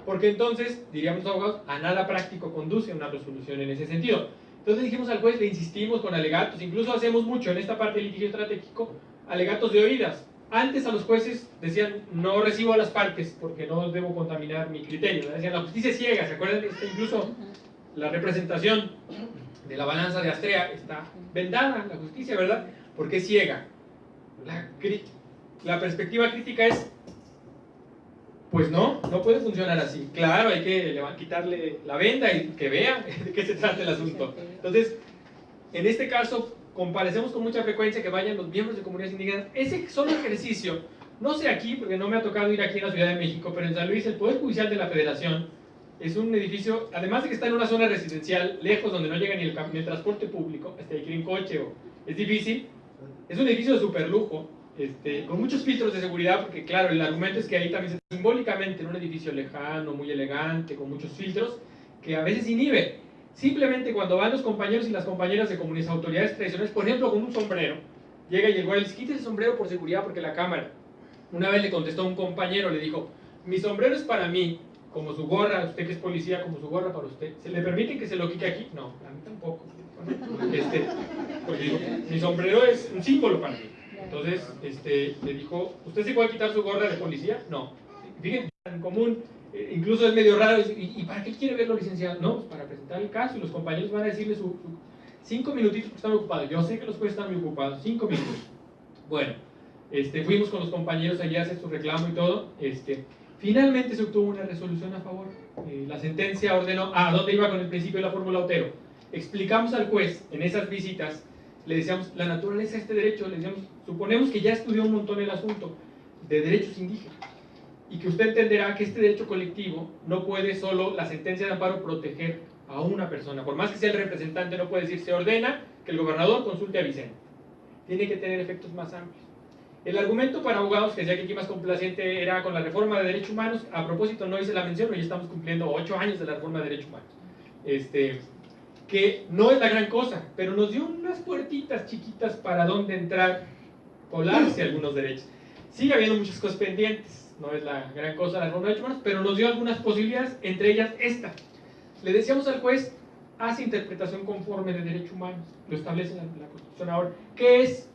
Porque entonces, diríamos abogados, a nada práctico conduce una resolución en ese sentido. Entonces dijimos al juez, le insistimos con alegatos, incluso hacemos mucho en esta parte del litigio estratégico, alegatos de oídas. Antes a los jueces decían, no recibo a las partes porque no debo contaminar mi criterio. Decían, la justicia es ciega, ¿se acuerdan? incluso la representación de la balanza de Astrea está vendada, la justicia, ¿verdad? Porque es ciega. La, la perspectiva crítica es, pues no, no puede funcionar así. Claro, hay que quitarle la venda y que vea de qué se trata el asunto. Entonces, en este caso, comparecemos con mucha frecuencia que vayan los miembros de comunidades indígenas. Ese solo ejercicio, no sé aquí, porque no me ha tocado ir aquí en la Ciudad de México, pero en San Luis, el Poder Judicial de la Federación es un edificio, además de que está en una zona residencial, lejos, donde no llega ni el, transporte público, este, hay que ir en coche o es difícil, es un edificio de super lujo, este, con muchos filtros de seguridad, porque claro, el argumento es que ahí también se, simbólicamente en un edificio lejano, muy elegante, con muchos filtros, que a veces inhibe. Simplemente cuando van los compañeros y las compañeras de comunidades, autoridades tradicionales, por ejemplo, con un sombrero, llega y güey les quita el sombrero por seguridad porque la cámara. Una vez le contestó a un compañero, le dijo, mi sombrero es para mí, como su gorra, usted que es policía, como su gorra para usted. ¿Se le permite que se lo quite aquí? No, a mí tampoco. Este, pues digo, mi sombrero es un símbolo para mí. Entonces, este, le dijo, ¿usted se puede quitar su gorra de policía? No. Fíjense, en común eh, incluso es medio raro, ¿y, para qué quiere verlo, licenciado? No, pues para presentar el caso y los compañeros van a decirle su, cinco minutitos porque están ocupados. Yo sé que los jueces están muy ocupados, cinco minutos. Bueno, este, fuimos con los compañeros allá a hacer su reclamo y todo. Este, finalmente se obtuvo una resolución a favor. Eh, la sentencia ordenó, ah, ¿dónde iba con el principio de la fórmula Otero? Explicamos al juez en esas visitas, le decíamos, la naturaleza de este derecho, le decíamos, suponemos que ya estudió un montón el asunto de derechos indígenas y que usted entenderá que este derecho colectivo no puede solo la sentencia de amparo proteger a una persona, por más que sea el representante, no puede decir, se ordena que el gobernador consulte a Vicente. Tiene que tener efectos más amplios. El argumento para abogados, que decía que aquí más complaciente era con la reforma de derechos humanos, a propósito no hice la mención, pero ya estamos cumpliendo ocho años de la reforma de derechos humanos. Este, que no es la gran cosa, pero nos dio unas puertitas chiquitas para dónde entrar, colarse algunos derechos. Sigue habiendo muchas cosas pendientes, no es la gran cosa la reforma de humanos, pero nos dio algunas posibilidades, entre ellas esta. Le decíamos al juez, hace interpretación conforme de derechos humanos, lo establece la, la Constitución ahora. ¿Qué es?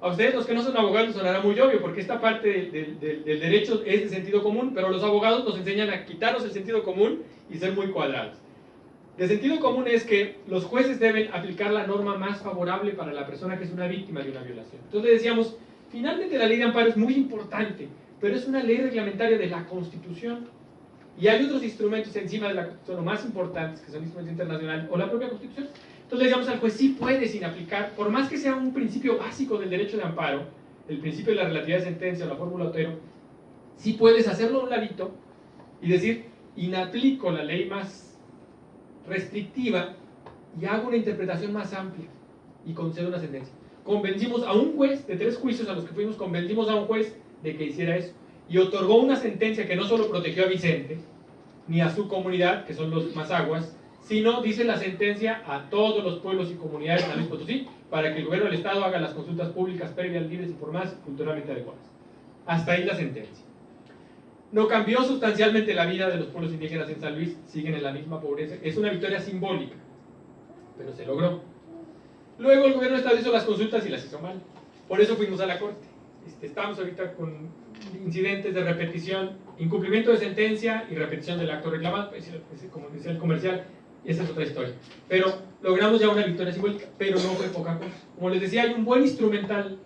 A ustedes los que no son abogados sonará muy obvio, porque esta parte del, del derecho es de sentido común, pero los abogados nos enseñan a quitarnos el sentido común y ser muy cuadrados. De sentido común es que los jueces deben aplicar la norma más favorable para la persona que es una víctima de una violación. Entonces decíamos, finalmente la ley de amparo es muy importante, pero es una ley reglamentaria de la Constitución. Y hay otros instrumentos encima de la Constitución, los más importantes, que son instrumentos internacionales o la propia Constitución. Entonces le decíamos al juez, sí puede sin aplicar, por más que sea un principio básico del derecho de amparo, el principio de la relatividad de sentencia o la fórmula Otero, sí puedes hacerlo a un ladito y decir, inaplico la ley más restrictiva y hago una interpretación más amplia y concedo una sentencia. Convencimos a un juez, de tres juicios a los que fuimos, convencimos a un juez de que hiciera eso y otorgó una sentencia que no solo protegió a Vicente, ni a su comunidad, que son los Mazaguas, sino, dice la sentencia, a todos los pueblos y comunidades de San Luis Potosí, para que el gobierno del Estado haga las consultas públicas previas, libres, informadas y culturalmente adecuadas. Hasta ahí la sentencia. No cambió sustancialmente la vida de los pueblos indígenas en San Luis, siguen en la misma pobreza. Es una victoria simbólica, pero se logró. Luego el gobierno Estado hizo las consultas y las hizo mal. Por eso fuimos a la corte. Este, estamos ahorita con incidentes de repetición, incumplimiento de sentencia y repetición del acto reclamado, como decía el comercial, esa es otra historia. Pero logramos ya una victoria simbólica, pero no fue poca cosa. Como les decía, hay un buen instrumental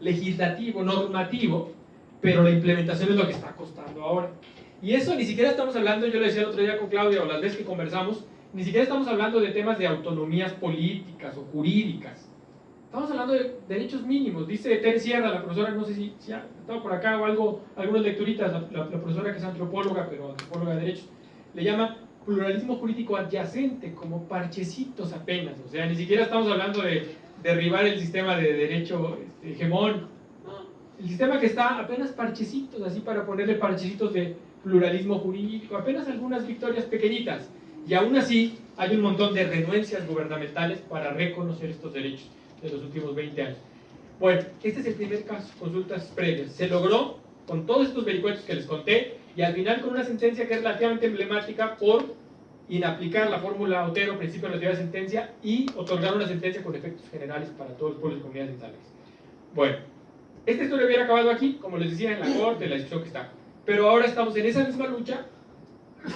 legislativo, normativo, pero la implementación es lo que está costando ahora. Y eso ni siquiera estamos hablando, yo le decía el otro día con Claudia, o las veces que conversamos, ni siquiera estamos hablando de temas de autonomías políticas o jurídicas. Estamos hablando de derechos mínimos. Dice Ter Sierra, la profesora, no sé si, si ha estado por acá o algo, algunas lecturitas, la, profesora que es antropóloga, pero antropóloga de derechos, le llama pluralismo jurídico adyacente, como parchecitos apenas. O sea, ni siquiera estamos hablando de derribar el sistema de derecho este, el sistema que está apenas parchecitos, así para ponerle parchecitos de pluralismo jurídico, apenas algunas victorias pequeñitas. Y aún así hay un montón de renuencias gubernamentales para reconocer estos derechos de los últimos 20 años. Bueno, este es el primer caso, consultas previas. Se logró con todos estos vericuetos que les conté y al final con una sentencia que es relativamente emblemática por inaplicar la fórmula Otero, principio de la de sentencia, y otorgar una sentencia con efectos generales para todos los pueblos y comunidades centrales. Bueno, esta historia hubiera acabado aquí, como les decía, en la corte, la discusión que está. Pero ahora estamos en esa misma lucha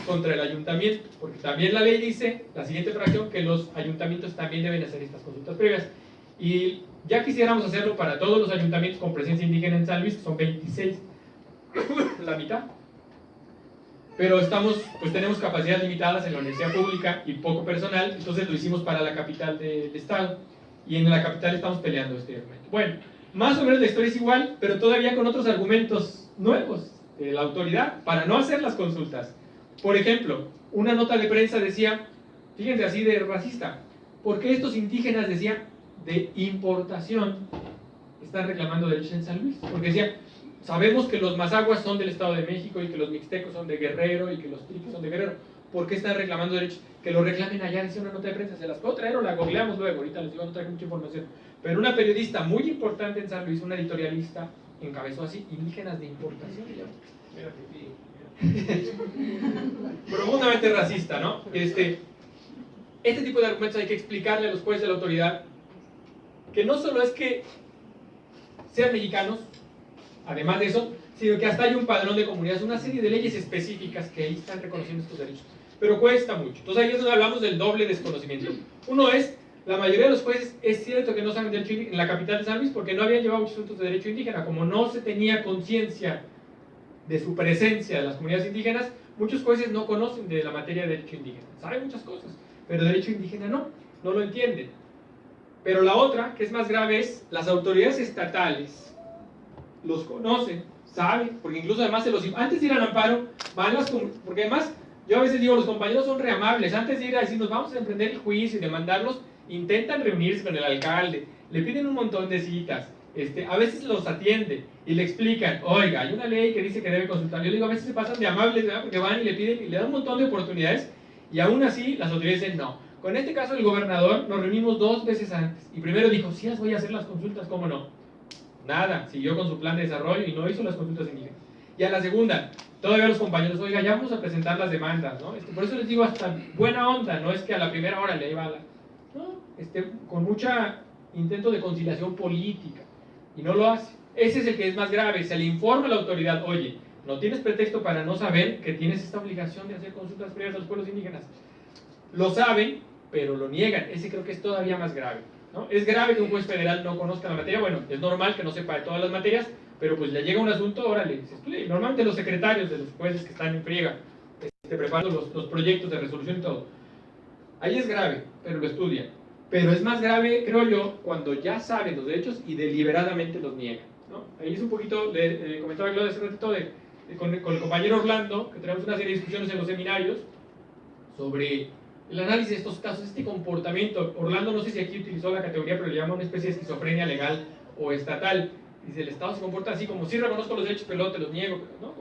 contra el ayuntamiento, porque también la ley dice, la siguiente fracción, que los ayuntamientos también deben hacer estas consultas previas. Y ya quisiéramos hacerlo para todos los ayuntamientos con presencia indígena en San Luis, que son 26, la mitad. Pero estamos, pues tenemos capacidades limitadas en la universidad pública y poco personal, entonces lo hicimos para la capital del estado. Y en la capital estamos peleando este argumento. Bueno, más o menos la historia es igual, pero todavía con otros argumentos nuevos de la autoridad para no hacer las consultas. Por ejemplo, una nota de prensa decía, fíjense así de racista, ¿por qué estos indígenas decían de importación están reclamando derechos en San Luis? Porque decía, sabemos que los mazaguas son del Estado de México y que los mixtecos son de Guerrero y que los triquis son de Guerrero. ¿Por qué están reclamando derechos? Que lo reclamen allá, decía una nota de prensa. Se las puedo traer o la googleamos luego. Ahorita les digo, no traigo mucha información. Pero una periodista muy importante en San Luis, una editorialista, encabezó así, indígenas de importación. Profundamente racista, ¿no? Este, este tipo de argumentos hay que explicarle a los jueces de la autoridad que no solo es que sean mexicanos, además de eso, sino que hasta hay un padrón de comunidades, una serie de leyes específicas que ahí están reconociendo estos derechos. Pero cuesta mucho. Entonces ahí es donde hablamos del doble desconocimiento. Uno es, la mayoría de los jueces es cierto que no saben derecho en la capital de San Luis porque no habían llevado asuntos de derecho indígena. Como no se tenía conciencia de su presencia de las comunidades indígenas, muchos jueces no conocen de la materia de derecho indígena. Saben muchas cosas, pero derecho indígena no, no lo entienden. Pero la otra, que es más grave, es las autoridades estatales los conocen, saben, porque incluso además se los... Antes de ir al amparo, van las... Porque además, yo a veces digo, los compañeros son reamables. Antes de ir a decir, nos vamos a emprender el juicio y demandarlos, intentan reunirse con el alcalde, le piden un montón de citas. Este, a veces los atiende y le explican, oiga, hay una ley que dice que debe consultar. Yo digo, a veces se pasan de amables, ¿verdad? Porque van y le piden y le dan un montón de oportunidades y aún así las autoridades dicen no. Con este caso el gobernador nos reunimos dos veces antes y primero dijo, sí, las voy a hacer las consultas, ¿cómo no? Nada, siguió con su plan de desarrollo y no hizo las consultas indígenas. Y a la segunda, todavía los compañeros, oiga, ya vamos a presentar las demandas, ¿no? Este, por eso les digo, hasta buena onda, no es que a la primera hora le iba a la... No, este, con mucha intento de conciliación política y no lo hace. Ese es el que es más grave, se le informa a la autoridad, oye, no tienes pretexto para no saber que tienes esta obligación de hacer consultas previas a los pueblos indígenas. Lo saben, pero lo niegan. Ese creo que es todavía más grave. ¿no? Es grave que un juez federal no conozca la materia. Bueno, es normal que no sepa de todas las materias, pero pues le llega un asunto, órale, se estudia. Normalmente los secretarios de los jueces que están en friega, este, preparando los, los proyectos de resolución y todo. Ahí es grave, pero lo estudian. Pero es más grave, creo yo, cuando ya saben los derechos y deliberadamente los niegan. ¿no? Ahí es un poquito, le, eh, comentaba Claudia hace ratito de, con, con, el compañero Orlando, que tenemos una serie de discusiones en los seminarios sobre el análisis de estos casos, este comportamiento. Orlando no sé si aquí utilizó la categoría, pero le llama una especie de esquizofrenia legal o estatal. Dice, el Estado se comporta así, como si reconozco los derechos, pero te los niego. ¿no?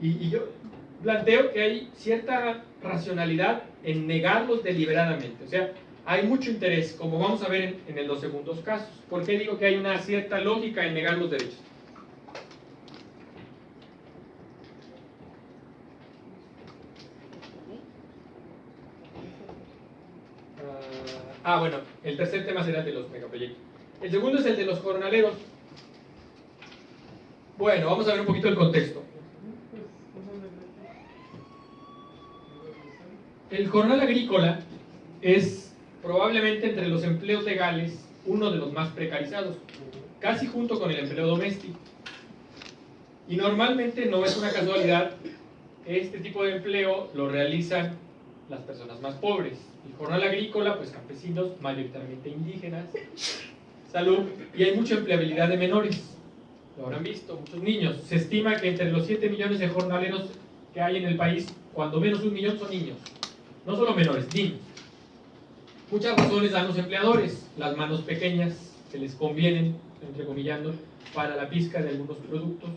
Y, yo planteo que hay cierta racionalidad en negarlos deliberadamente. O sea, hay mucho interés, como vamos a ver en los segundos casos. ¿Por qué digo que hay una cierta lógica en negar los derechos? Ah, bueno, el tercer tema será el de los megaproyectos. El segundo es el de los jornaleros. Bueno, vamos a ver un poquito el contexto. El jornal agrícola es probablemente entre los empleos legales uno de los más precarizados, casi junto con el empleo doméstico. Y normalmente no es una casualidad, este tipo de empleo lo realizan las personas más pobres. El jornal agrícola, pues campesinos, mayoritariamente indígenas, salud, y hay mucha empleabilidad de menores. Lo habrán visto, muchos niños. Se estima que entre los 7 millones de jornaleros que hay en el país, cuando menos un millón son niños. No solo menores, niños. Muchas razones dan los empleadores, las manos pequeñas que les convienen, entrecomillando, para la pizca de algunos productos,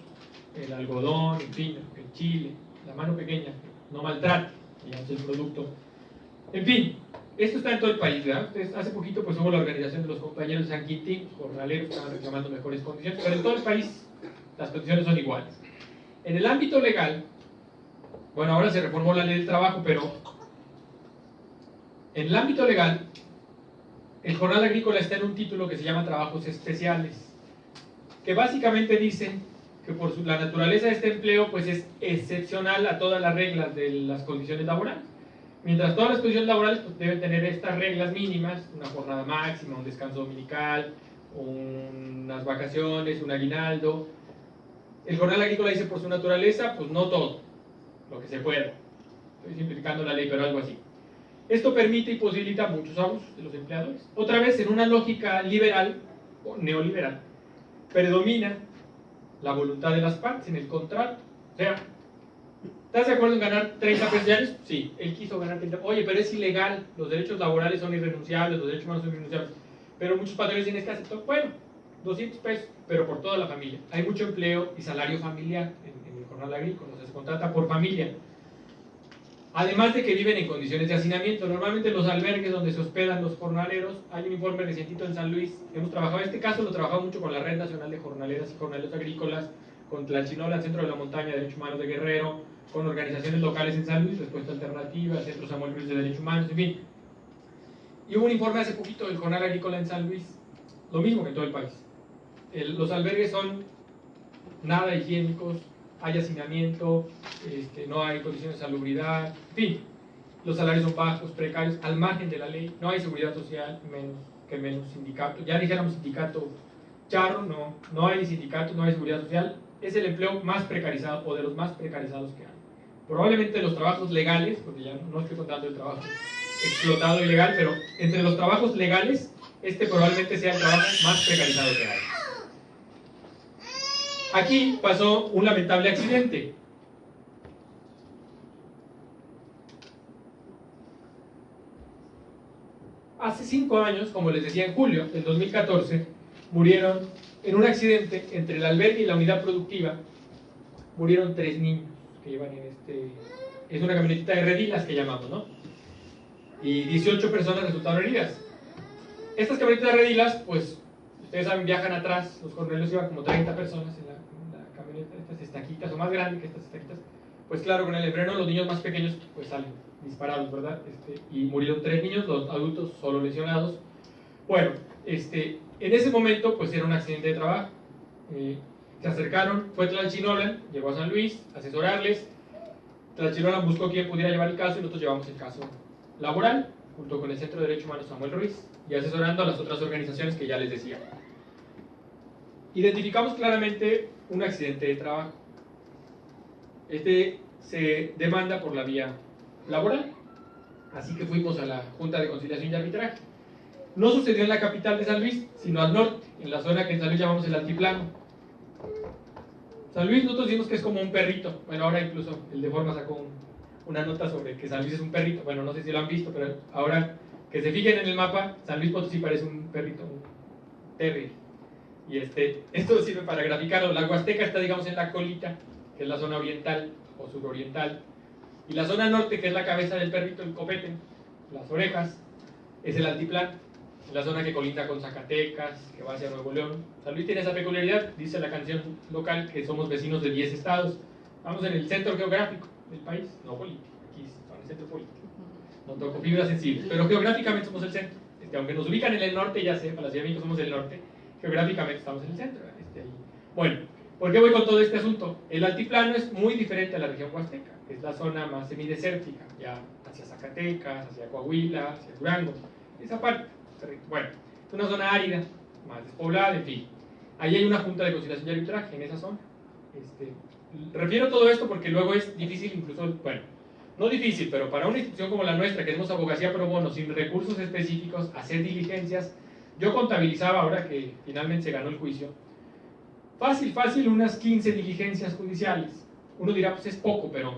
el algodón, en fin, el chile, la mano pequeña, no maltrata, digamos, el producto. En fin, esto está en todo el país, ¿verdad? hace poquito pues hubo la organización de los compañeros de San Quintín, jornaleros, estaban reclamando mejores condiciones, pero en todo el país las condiciones son iguales. En el ámbito legal, bueno, ahora se reformó la ley del trabajo, pero en el ámbito legal, el jornal agrícola está en un título que se llama Trabajos Especiales, que básicamente dicen que por la naturaleza de este empleo pues es excepcional a todas las reglas de las condiciones laborales. Mientras todas las condiciones laborales pues, deben tener estas reglas mínimas, una jornada máxima, un descanso dominical, unas vacaciones, un aguinaldo. El jornal agrícola dice por su naturaleza, pues no todo, lo que se pueda. Estoy simplificando la ley, pero algo así. Esto permite y posibilita muchos abusos de los empleadores. Otra vez, en una lógica liberal o neoliberal, predomina la voluntad de las partes en el contrato. O sea, ¿estás de acuerdo en ganar 30 pesos diarios? Sí, él quiso ganar 30. Oye, pero es ilegal, los derechos laborales son irrenunciables, los derechos humanos son irrenunciables. Pero muchos patrones dicen, que aceptó, bueno, 200 pesos, pero por toda la familia. Hay mucho empleo y salario familiar en, en el jornal agrícola, o se contrata por familia. Además de que viven en condiciones de hacinamiento. Normalmente los albergues donde se hospedan los jornaleros, hay un informe recientito en San Luis, hemos trabajado, este caso lo trabajado mucho con la Red Nacional de Jornaleras y Jornaleros Agrícolas, con Tlachinola, Centro de la Montaña, Derechos Humanos de Guerrero, con organizaciones locales en San Luis, Respuesta Alternativa, Centro Samuel Luis de Derechos Humanos, en fin. Y hubo un informe hace poquito del Jornal Agrícola en San Luis, lo mismo que en todo el país. los albergues son nada higiénicos, hay hacinamiento, este, no hay condiciones de salubridad, en fin, los salarios son bajos, precarios, al margen de la ley, no hay seguridad social, menos que menos sindicato, ya dijéramos sindicato charro, no, no hay sindicato, no hay seguridad social, es el empleo más precarizado o de los más precarizados que hay. Probablemente los trabajos legales, porque ya no estoy contando el trabajo explotado ilegal, pero entre los trabajos legales, este probablemente sea el trabajo más precarizado que hay. Aquí pasó un lamentable accidente. Hace cinco años, como les decía en julio del 2014, murieron en un accidente entre el albergue y la unidad productiva, murieron tres niños que llevan en este... Es una camionetita de redilas que llamamos, ¿no? Y 18 personas resultaron heridas. Estas camionetas de redilas, pues, ustedes saben, viajan atrás, los cornelios iban como 30 personas en la, camioneta, estas estaquitas, o más grandes que estas estaquitas. Pues claro, con el freno los niños más pequeños pues salen disparados, ¿verdad? Este, y murieron tres niños, los adultos solo lesionados. Bueno, este, en ese momento pues era un accidente de trabajo. Eh, se acercaron, fue Tlalchinolan, llegó a San Luis, a asesorarles. Tlalchinolan buscó quién pudiera llevar el caso y nosotros llevamos el caso laboral, junto con el Centro de Derecho Humano Samuel Ruiz, y asesorando a las otras organizaciones que ya les decía. Identificamos claramente un accidente de trabajo. Este se demanda por la vía laboral, así que fuimos a la Junta de Conciliación y Arbitraje. No sucedió en la capital de San Luis, sino al norte, en la zona que en San Luis llamamos el altiplano. San Luis nosotros decimos que es como un perrito. Bueno, ahora incluso el de forma sacó una nota sobre que San Luis es un perrito. Bueno, no sé si lo han visto, pero ahora que se fijen en el mapa, San Luis Potosí parece un perrito, un terrier. Y este, esto sirve para graficarlo. La Huasteca está, digamos, en la colita, que es la zona oriental o suroriental. Y la zona norte, que es la cabeza del perrito, el copete, las orejas, es el altiplano la zona que colinda con Zacatecas, que va hacia Nuevo León. San Luis tiene esa peculiaridad, dice la canción local, que somos vecinos de 10 estados. Vamos en el centro geográfico del país, no político, aquí en el centro político. No toco fibras sensibles, pero geográficamente somos el centro. Este, aunque nos ubican en el norte, ya sé, para la Ciudad de México somos el norte, geográficamente estamos en el centro. Este, bueno, ¿por qué voy con todo este asunto? El altiplano es muy diferente a la región huasteca, es la zona más semidesértica, ya hacia Zacatecas, hacia Coahuila, hacia Durango, esa parte bueno, es una zona árida, más despoblada, en fin. Ahí hay una junta de conciliación y arbitraje en esa zona. Este, refiero todo esto porque luego es difícil, incluso, bueno, no difícil, pero para una institución como la nuestra, que tenemos abogacía pro bono, sin recursos específicos, hacer diligencias, yo contabilizaba ahora que finalmente se ganó el juicio, fácil, fácil, unas 15 diligencias judiciales. Uno dirá, pues es poco, pero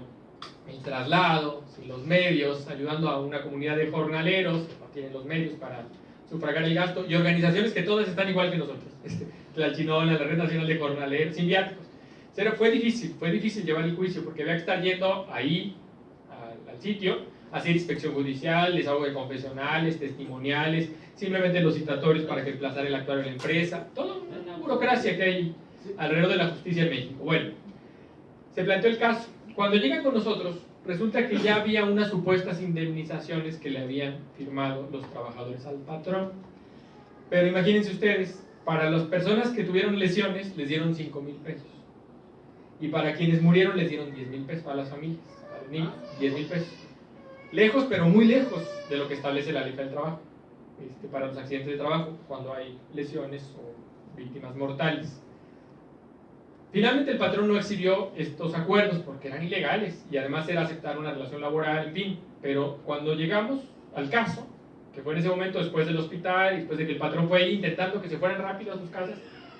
el traslado, los medios, ayudando a una comunidad de jornaleros que tienen los medios para sufragar el gasto, y organizaciones que todas están igual que nosotros, este, la Chinola, la Red Nacional de Jornaleros, sin viáticos. Pero fue difícil, fue difícil llevar el juicio, porque había que estar yendo ahí, al, sitio, hacer inspección judicial, desahogo de confesionales, testimoniales, simplemente los citatorios para que emplazara el actuario de la empresa, toda una burocracia que hay alrededor de la justicia en México. Bueno, se planteó el caso. Cuando llegan con nosotros, resulta que ya había unas supuestas indemnizaciones que le habían firmado los trabajadores al patrón. Pero imagínense ustedes, para las personas que tuvieron lesiones les dieron 5 mil pesos. Y para quienes murieron les dieron 10 mil pesos, a las familias, a los niños, 10 mil pesos. Lejos, pero muy lejos de lo que establece la ley del trabajo. Este, para los accidentes de trabajo, cuando hay lesiones o víctimas mortales. Finalmente el patrón no exhibió estos acuerdos porque eran ilegales y además era aceptar una relación laboral, en fin. Pero cuando llegamos al caso, que fue en ese momento después del hospital, después de que el patrón fue intentando que se fueran rápido a sus casas,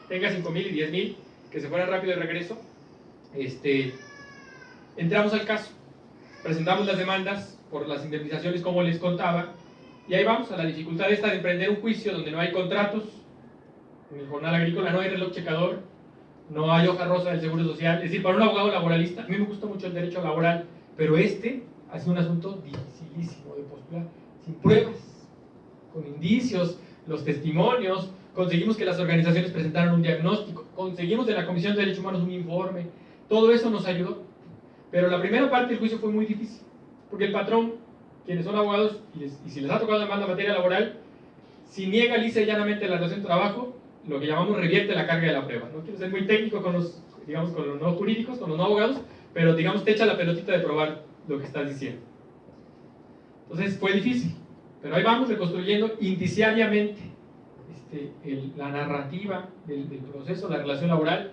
tenga 5 mil y 10 mil, que se fueran rápido de regreso, este, entramos al caso, presentamos las demandas por las indemnizaciones como les contaba, y ahí vamos a la dificultad esta de emprender un juicio donde no hay contratos, en el jornal agrícola no hay reloj checador, no hay hoja rosa del Seguro Social. Es decir, para un abogado laboralista, a mí me gusta mucho el derecho laboral, pero este ha sido un asunto dificilísimo de postular, sin pruebas, con indicios, los testimonios, conseguimos que las organizaciones presentaran un diagnóstico, conseguimos de la Comisión de Derechos Humanos un informe, todo eso nos ayudó. Pero la primera parte del juicio fue muy difícil, porque el patrón, quienes son abogados, y, si les ha tocado demanda en materia laboral, si niega lisa y llanamente la relación de trabajo, lo que llamamos revierte la carga de la prueba. No quiero ser muy técnico con los digamos, con los no jurídicos, con los no abogados, pero digamos, te echa la pelotita de probar lo que estás diciendo. Entonces fue difícil, pero ahí vamos reconstruyendo indiciariamente este, la narrativa del, del proceso, la relación laboral.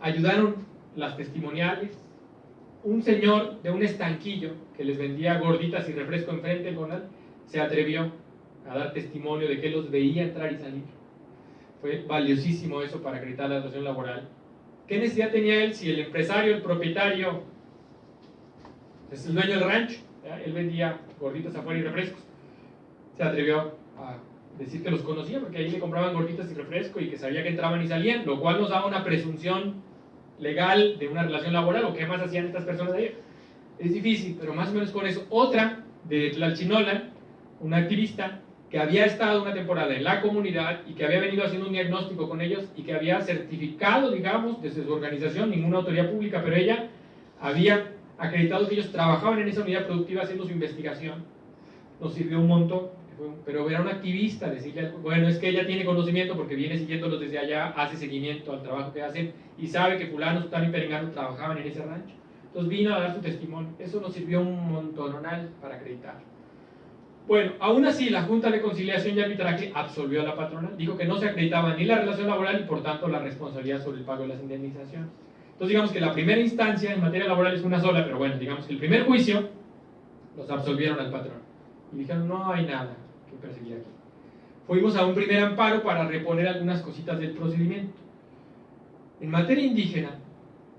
Ayudaron las testimoniales, un señor de un estanquillo que les vendía gorditas y refresco enfrente del jornal se atrevió a dar testimonio de que los veía entrar y salir. Fue valiosísimo eso para acreditar la relación laboral. ¿Qué necesidad tenía él si el empresario, el propietario, es el dueño del rancho? Él vendía gorditas afuera y refrescos. Se atrevió a decir que los conocía porque ahí le compraban gorditas y refresco y que sabía que entraban y salían, lo cual nos daba una presunción legal de una relación laboral o qué más hacían estas personas ahí. Es difícil, pero más o menos con eso. Otra de Tlalchinola, una activista que había estado una temporada en la comunidad y que había venido haciendo un diagnóstico con ellos y que había certificado, digamos, desde su organización, ninguna autoridad pública, pero ella había acreditado que ellos trabajaban en esa unidad productiva haciendo su investigación. Nos sirvió un montón, pero era una activista, decirle, bueno, es que ella tiene conocimiento porque viene siguiéndolos desde allá, hace seguimiento al trabajo que hacen y sabe que fulano, sutano y perengano trabajaban en ese rancho. Entonces vino a dar su testimonio. Eso nos sirvió un montonal para acreditar. Bueno, aún así la Junta de Conciliación y Arbitraje absolvió a la patrona, dijo que no se acreditaba ni la relación laboral y por tanto la responsabilidad sobre el pago de las indemnizaciones. Entonces digamos que la primera instancia en materia laboral es una sola, pero bueno, digamos que el primer juicio los absolvieron al patrón y dijeron no hay nada que perseguir aquí. Fuimos a un primer amparo para reponer algunas cositas del procedimiento. En materia indígena,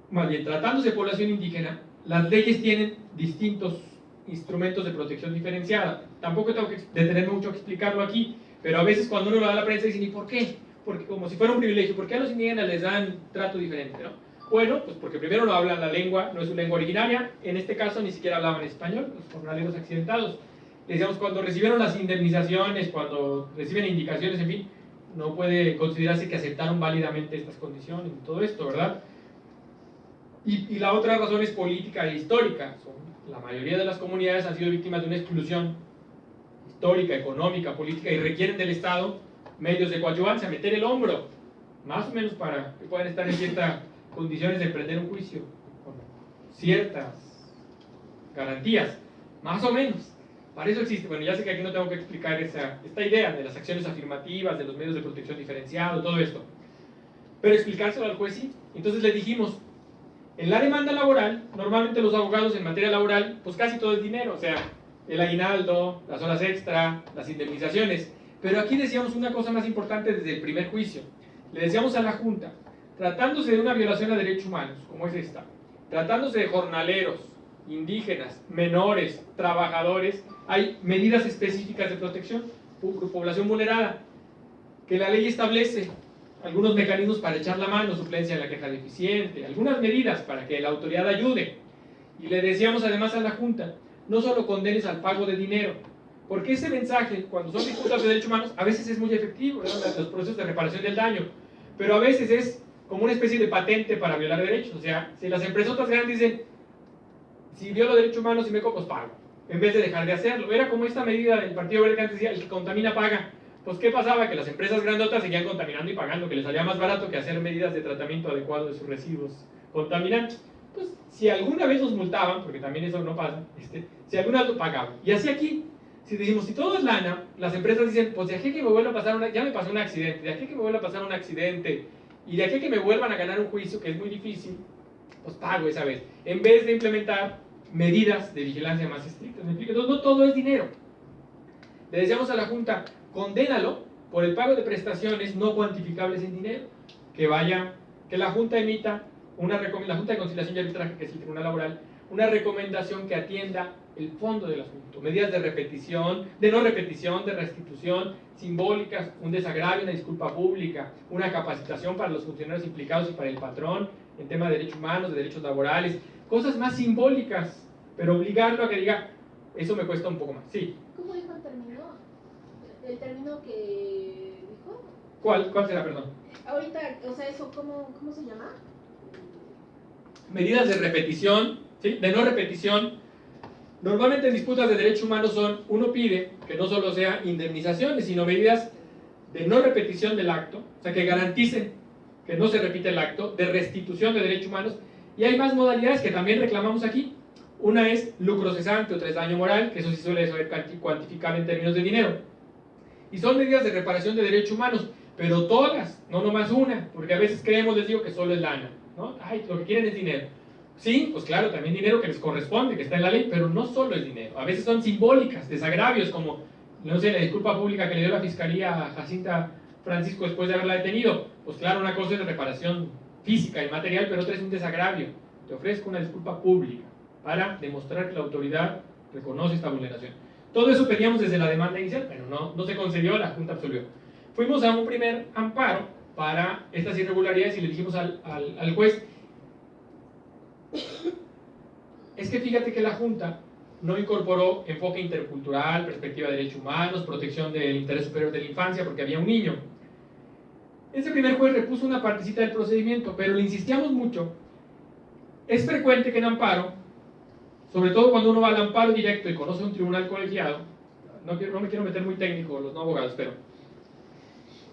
más bien tratándose de población indígena, las leyes tienen distintos instrumentos de protección diferenciada. Tampoco tengo que detenerme mucho a explicarlo aquí, pero a veces cuando uno lo da a la prensa dicen, ¿y por qué? Porque como si fuera un privilegio, ¿por qué a los indígenas les dan trato diferente? ¿no? Bueno, pues porque primero no hablan la lengua, no es su lengua originaria, en este caso ni siquiera hablaban español, los jornaleros accidentados. Decíamos, cuando recibieron las indemnizaciones, cuando reciben indicaciones, en fin, no puede considerarse que aceptaron válidamente estas condiciones todo esto, ¿verdad? Y, la otra razón es política e histórica. La mayoría de las comunidades han sido víctimas de una exclusión histórica, económica, política y requieren del Estado medios de coadyuvancia, meter el hombro, más o menos para que puedan estar en ciertas condiciones de emprender un juicio, con ciertas garantías, más o menos. Para eso existe, bueno, ya sé que aquí no tengo que explicar esa, esta idea de las acciones afirmativas, de los medios de protección diferenciado, todo esto. Pero explicárselo al juez sí. Entonces le dijimos, en la demanda laboral, normalmente los abogados en materia laboral, pues casi todo es dinero, o sea, el aguinaldo, las horas extra, las indemnizaciones. Pero aquí decíamos una cosa más importante desde el primer juicio. Le decíamos a la Junta, tratándose de una violación a derechos humanos, como es esta, tratándose de jornaleros, indígenas, menores, trabajadores, hay medidas específicas de protección, población vulnerada, que la ley establece algunos mecanismos para echar la mano, suplencia en la queja deficiente, algunas medidas para que la autoridad ayude. Y le decíamos además a la Junta, no solo condenes al pago de dinero, porque ese mensaje, cuando son disputas de derechos humanos, a veces es muy efectivo, los procesos de reparación del daño, pero a veces es como una especie de patente para violar derechos. O sea, si las empresas grandes dicen, si violo derechos humanos y me copos, pago, en vez de dejar de hacerlo. Era como esta medida del Partido Verde que antes decía, el que contamina paga. Pues, ¿qué pasaba? Que las empresas grandotas seguían contaminando y pagando, que les salía más barato que hacer medidas de tratamiento adecuado de sus residuos contaminantes. Pues, si alguna vez los multaban, porque también eso no pasa, este, si alguna vez lo pagaban. Y así aquí, si decimos, si todo es lana, las empresas dicen, pues de aquí que me vuelva a pasar una, ya me pasó un accidente, de aquí que me vuelva a pasar un accidente, y de aquí que me vuelvan a ganar un juicio, que es muy difícil, pues pago esa vez. En vez de implementar medidas de vigilancia más estrictas. Entonces, no todo es dinero. Le decíamos a la Junta, condénalo por el pago de prestaciones no cuantificables en dinero, que vaya, que la Junta emita una la Junta de Conciliación y Arbitraje, que es el Tribunal Laboral, una recomendación que atienda el fondo del asunto, medidas de repetición, de no repetición, de restitución, simbólicas, un desagravio, una disculpa pública, una capacitación para los funcionarios implicados y para el patrón en tema de derechos humanos, de derechos laborales, cosas más simbólicas, pero obligarlo a que diga, eso me cuesta un poco más. Sí. ¿Cómo dijo el término? ¿El término que dijo? ¿Cuál, cuál será, perdón? Ahorita, o sea, eso, ¿cómo, cómo se llama? Medidas de repetición, ¿sí? de no repetición. Normalmente en disputas de derechos humanos son, uno pide que no solo sea indemnizaciones, sino medidas de no repetición del acto, o sea, que garanticen que no se repite el acto, de restitución de derechos humanos, y hay más modalidades que también reclamamos aquí. Una es lucro cesante, otra es daño moral, que eso sí suele ser cuantificable en términos de dinero. Y son medidas de reparación de derechos humanos, pero todas, no nomás una, porque a veces creemos, les digo, que solo es lana, ¿no? Ay, lo que quieren es dinero. Sí, pues claro, también dinero que les corresponde, que está en la ley, pero no solo es dinero. A veces son simbólicas, desagravios, como, no sé, la disculpa pública que le dio la fiscalía a Jacinta Francisco después de haberla detenido. Pues claro, una cosa es reparación física y material, pero otra es un desagravio. Te ofrezco una disculpa pública para demostrar que la autoridad reconoce esta vulneración. Todo eso pedíamos desde la demanda inicial, pero no, no se concedió, la Junta absolvió. Fuimos a un primer amparo para estas irregularidades y le dijimos al, al, al juez, es que fíjate que la Junta no incorporó enfoque intercultural, perspectiva de derechos humanos, protección del interés superior de la infancia, porque había un niño. Ese primer juez repuso una partecita del procedimiento, pero le insistíamos mucho. Es frecuente que en amparo, sobre todo cuando uno va al amparo directo y conoce un tribunal colegiado, no, no me quiero meter muy técnico, los no abogados, pero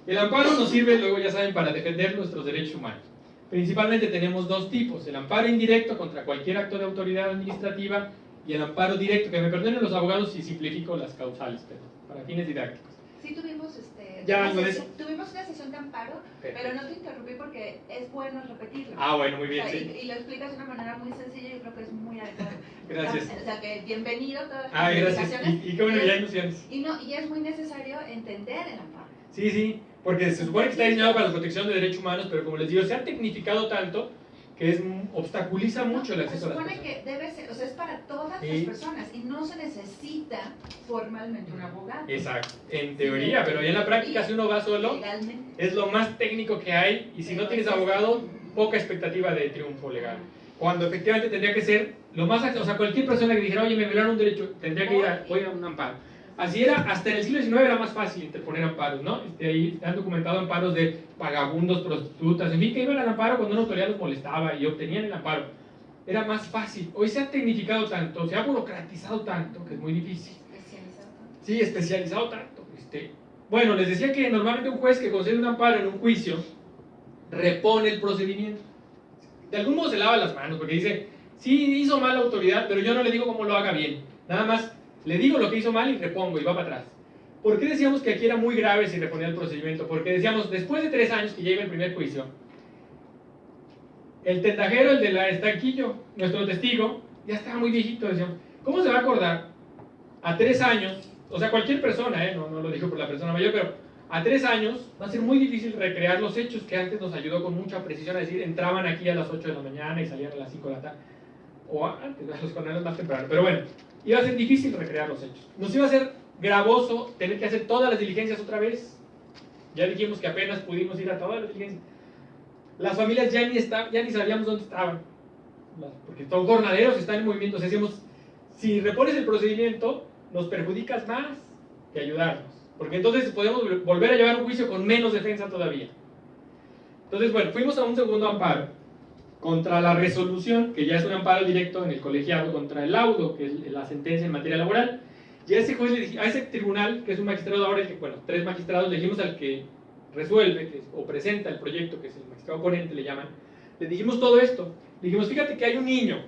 el amparo nos sirve, luego ya saben, para defender nuestros derechos humanos. Principalmente tenemos dos tipos, el amparo indirecto contra cualquier acto de autoridad administrativa y el amparo directo, que me perdonen los abogados si simplifico las causales, pero para fines didácticos. Sí tuvimos, este, Ya, una sesión, tuvimos una sesión de amparo, pero no te interrumpí porque es bueno repetirlo. Ah, bueno, muy bien, O sea, sí. y, y lo explicas de una manera muy sencilla y creo que es muy adecuado. Gracias. O sea, que bienvenido a todas las Ah, gracias. Y, y qué bueno, ya es- ilusiones. Y, no, y es muy necesario entender el amparo. Sí, sí, porque se supone que está diseñado para la protección de derechos humanos, pero como les digo, se ha tecnificado tanto que es, obstaculiza mucho el Se acceso a las supone personas. que debe ser, o sea, es para todas Sí. las personas y no se necesita formalmente un abogado. Exacto, en teoría, pero ya en la práctica si uno va solo, Legalmente. es lo más técnico que hay y si no tienes abogado, poca expectativa de triunfo legal. Cuando efectivamente tendría que ser lo más, o sea, cualquier persona que dijera, oye, me violaron un derecho, tendría que ir a, voy a un amparo. Así era, hasta en el siglo XIX era más fácil interponer amparos, ¿no? Este, ahí han documentado amparos de vagabundos, prostitutas, en fin, que iban al amparo cuando una autoridad los molestaba y obtenían el amparo. Era más fácil. Hoy se ha tecnificado tanto, se ha burocratizado tanto, que es muy difícil. Especializado. Sí, especializado tanto. Este, bueno, les decía que normalmente un juez que concede un amparo en un juicio repone el procedimiento. De algún modo se lava las manos porque dice, sí hizo mal la autoridad, pero yo no le digo cómo lo haga bien. Nada más le digo lo que hizo mal y repongo y va para atrás. ¿Por qué decíamos que aquí era muy grave si reponía el procedimiento? Porque decíamos, después de tres años que lleva el primer juicio, el tendajero, el de la estanquillo, nuestro testigo, ya estaba muy viejito, decíamos, ¿cómo se va a acordar a tres años? O sea, cualquier persona, ¿eh? no, lo dijo por la persona mayor, pero a tres años va a ser muy difícil recrear los hechos que antes nos ayudó con mucha precisión a decir, entraban aquí a las 8 de la mañana y salían a las 5 de la tarde, o antes, a los condenados más temprano, pero bueno, iba a ser difícil recrear los hechos. Nos iba a ser gravoso tener que hacer todas las diligencias otra vez. Ya dijimos que apenas pudimos ir a todas las diligencias. Las familias ya ni, está, ya ni sabíamos dónde estaban, porque son jornaderos, están en movimiento. O sea, decíamos, si repones el procedimiento, nos perjudicas más que ayudarnos. Porque entonces podemos vol- volver a llevar un juicio con menos defensa todavía. Entonces, bueno, fuimos a un segundo amparo contra la resolución, que ya es un amparo directo en el colegiado, contra el laudo, que es la sentencia en materia laboral. Y a ese juez, a ese tribunal, que es un magistrado ahora, que, bueno, tres magistrados, le dijimos al que resuelve que o presenta el proyecto, que es el magistrado ponente, le llaman, le dijimos todo esto. Le dijimos, fíjate que hay un niño,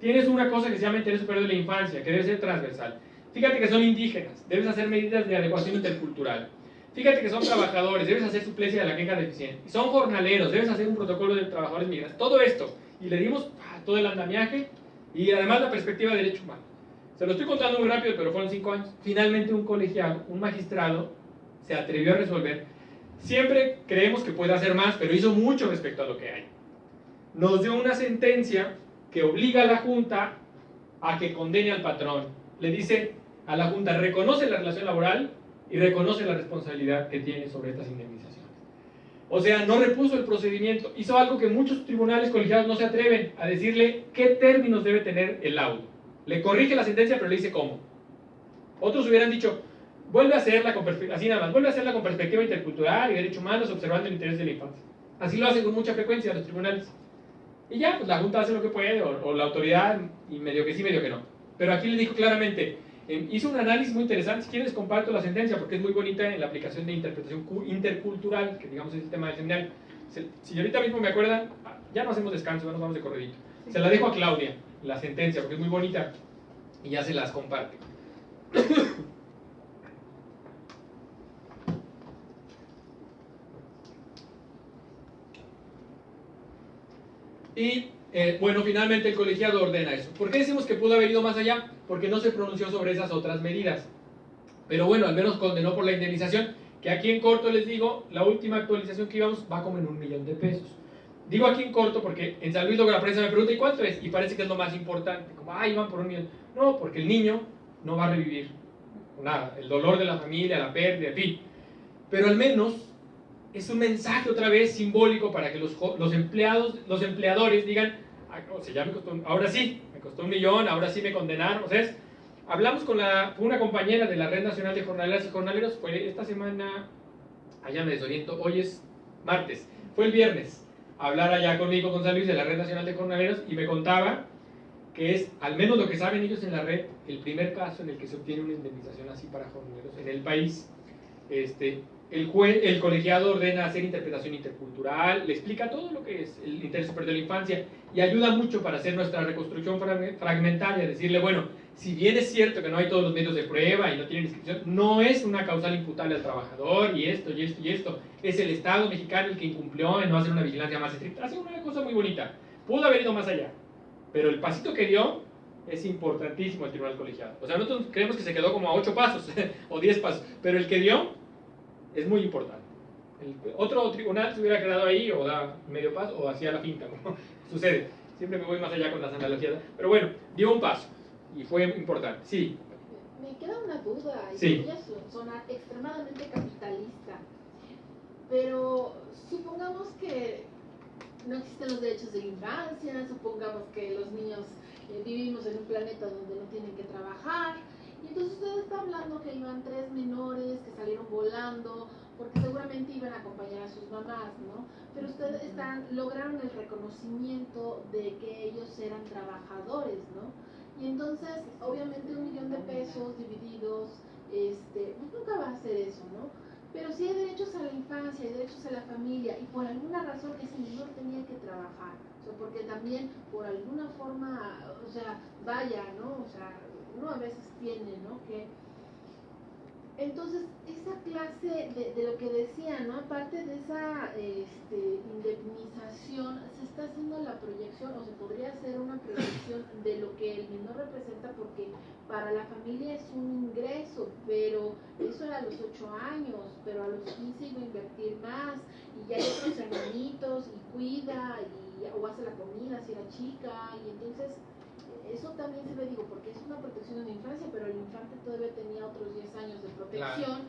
tienes una cosa que se llama interés superior de la infancia, que debe ser transversal. Fíjate que son indígenas, debes hacer medidas de adecuación intercultural. Fíjate que son trabajadores, debes hacer suplencia de la queja deficiente. Son jornaleros, debes hacer un protocolo de trabajadores migrantes. Todo esto. Y le dimos ah, todo el andamiaje y además la perspectiva de derecho humano. Se lo estoy contando muy rápido, pero fueron cinco años. Finalmente un colegiado, un magistrado, se atrevió a resolver. Siempre creemos que puede hacer más, pero hizo mucho respecto a lo que hay. Nos dio una sentencia que obliga a la Junta a que condene al patrón. Le dice a la Junta, reconoce la relación laboral y reconoce la responsabilidad que tiene sobre estas indemnizaciones. O sea, no repuso el procedimiento, hizo algo que muchos tribunales colegiados no se atreven a decirle qué términos debe tener el laudo. Le corrige la sentencia, pero le dice cómo. Otros hubieran dicho, vuelve a hacerla con así nada más, vuelve a hacerla con perspectiva intercultural y derechos humanos, observando el interés de la. Así lo hacen con mucha frecuencia los tribunales. Y ya, pues la Junta hace lo que puede, o, o la autoridad, y medio que sí, medio que no. Pero aquí le dijo claramente, eh, hizo un análisis muy interesante, si quieres comparto la sentencia, porque es muy bonita en la aplicación de interpretación cu- intercultural, que digamos es el tema del seminario. se- si ahorita mismo me acuerdan, ya no hacemos descanso, ya nos vamos de corredito. Se la dejo a Claudia, la sentencia, porque es muy bonita y ya se las comparte. Y eh, bueno, finalmente el colegiado ordena eso. ¿Por qué decimos que pudo haber ido más allá? Porque no se pronunció sobre esas otras medidas. Pero bueno, al menos condenó por la indemnización, que aquí en corto les digo, la última actualización que íbamos va como en un millón de pesos. Digo aquí en corto porque en San Luis la prensa me pregunta, ¿y cuánto es? Y parece que es lo más importante, como, ay, van por un millón. No, porque el niño no va a revivir nada, el dolor de la familia, la pérdida, en fin. Pero al menos es un mensaje otra vez simbólico para que los, los empleados, los empleadores digan, "Ah, o sea, ya me costó, ahora sí, me costó un millón, ahora sí me condenaron. O sea, es- hablamos con la, una compañera de la Red Nacional de Jornaleras y Jornaleros, fue esta semana, allá me desoriento, hoy es martes, fue el viernes, a hablar allá con San Luis de la Red Nacional de Jornaleros y me contaba que es, al menos lo que saben ellos en la red, el primer caso en el que se obtiene una indemnización así para jornaleros en el país. Este, el, juez, el colegiado ordena hacer interpretación intercultural, le explica todo lo que es el interés superior de la infancia y ayuda mucho para hacer nuestra reconstrucción frag- fragmentaria, decirle, bueno, si bien es cierto que no hay todos los medios de prueba y no tienen inscripción, no es una causal imputable al trabajador y esto y esto y esto, es el Estado mexicano el que incumplió en no hacer una vigilancia más estricta, hace una cosa muy bonita, pudo haber ido más allá, pero el pasito que dio es importantísimo el tribunal colegiado. O sea, nosotros creemos que se quedó como a 8 pasos o 10 pasos, pero el que dio es muy importante. El otro tribunal se hubiera quedado ahí o da medio paso o hacía la finta, como sucede. Siempre me voy más allá con las analogías, pero bueno, dio un paso y fue importante. Sí, Me queda una duda, y Sí. voy a so- sonar extremadamente capitalista, pero supongamos que no existen los derechos de la infancia, supongamos que los niños eh, vivimos en un planeta donde no tienen que trabajar, y entonces usted está hablando que iban tres menores que salieron porque seguramente iban a acompañar a sus mamás, ¿no? Pero ustedes están, lograron el reconocimiento de que ellos eran trabajadores, ¿no? Y entonces, obviamente, un millón de pesos divididos, este, pues nunca va a ser eso, ¿no? Pero sí hay derechos a la infancia, hay derechos a la familia, y por alguna razón ese menor tenía que trabajar. O sea, porque también, por alguna forma, o sea, vaya, ¿no? O sea, uno a veces tiene, ¿no? Que entonces, esa clase de, de lo que decía, ¿no? Aparte de esa este, indemnización, se está haciendo la proyección, o se podría hacer una proyección de lo que el menor representa, porque para la familia es un ingreso, pero eso era a los 8 años, pero a los 15 iba a invertir más, y ya hay otros hermanitos, y cuida, y, o hace la comida si era chica, y entonces eso también se ve, digo, porque es una protección en la infancia, pero el infante todavía tenía otros 10 años de protección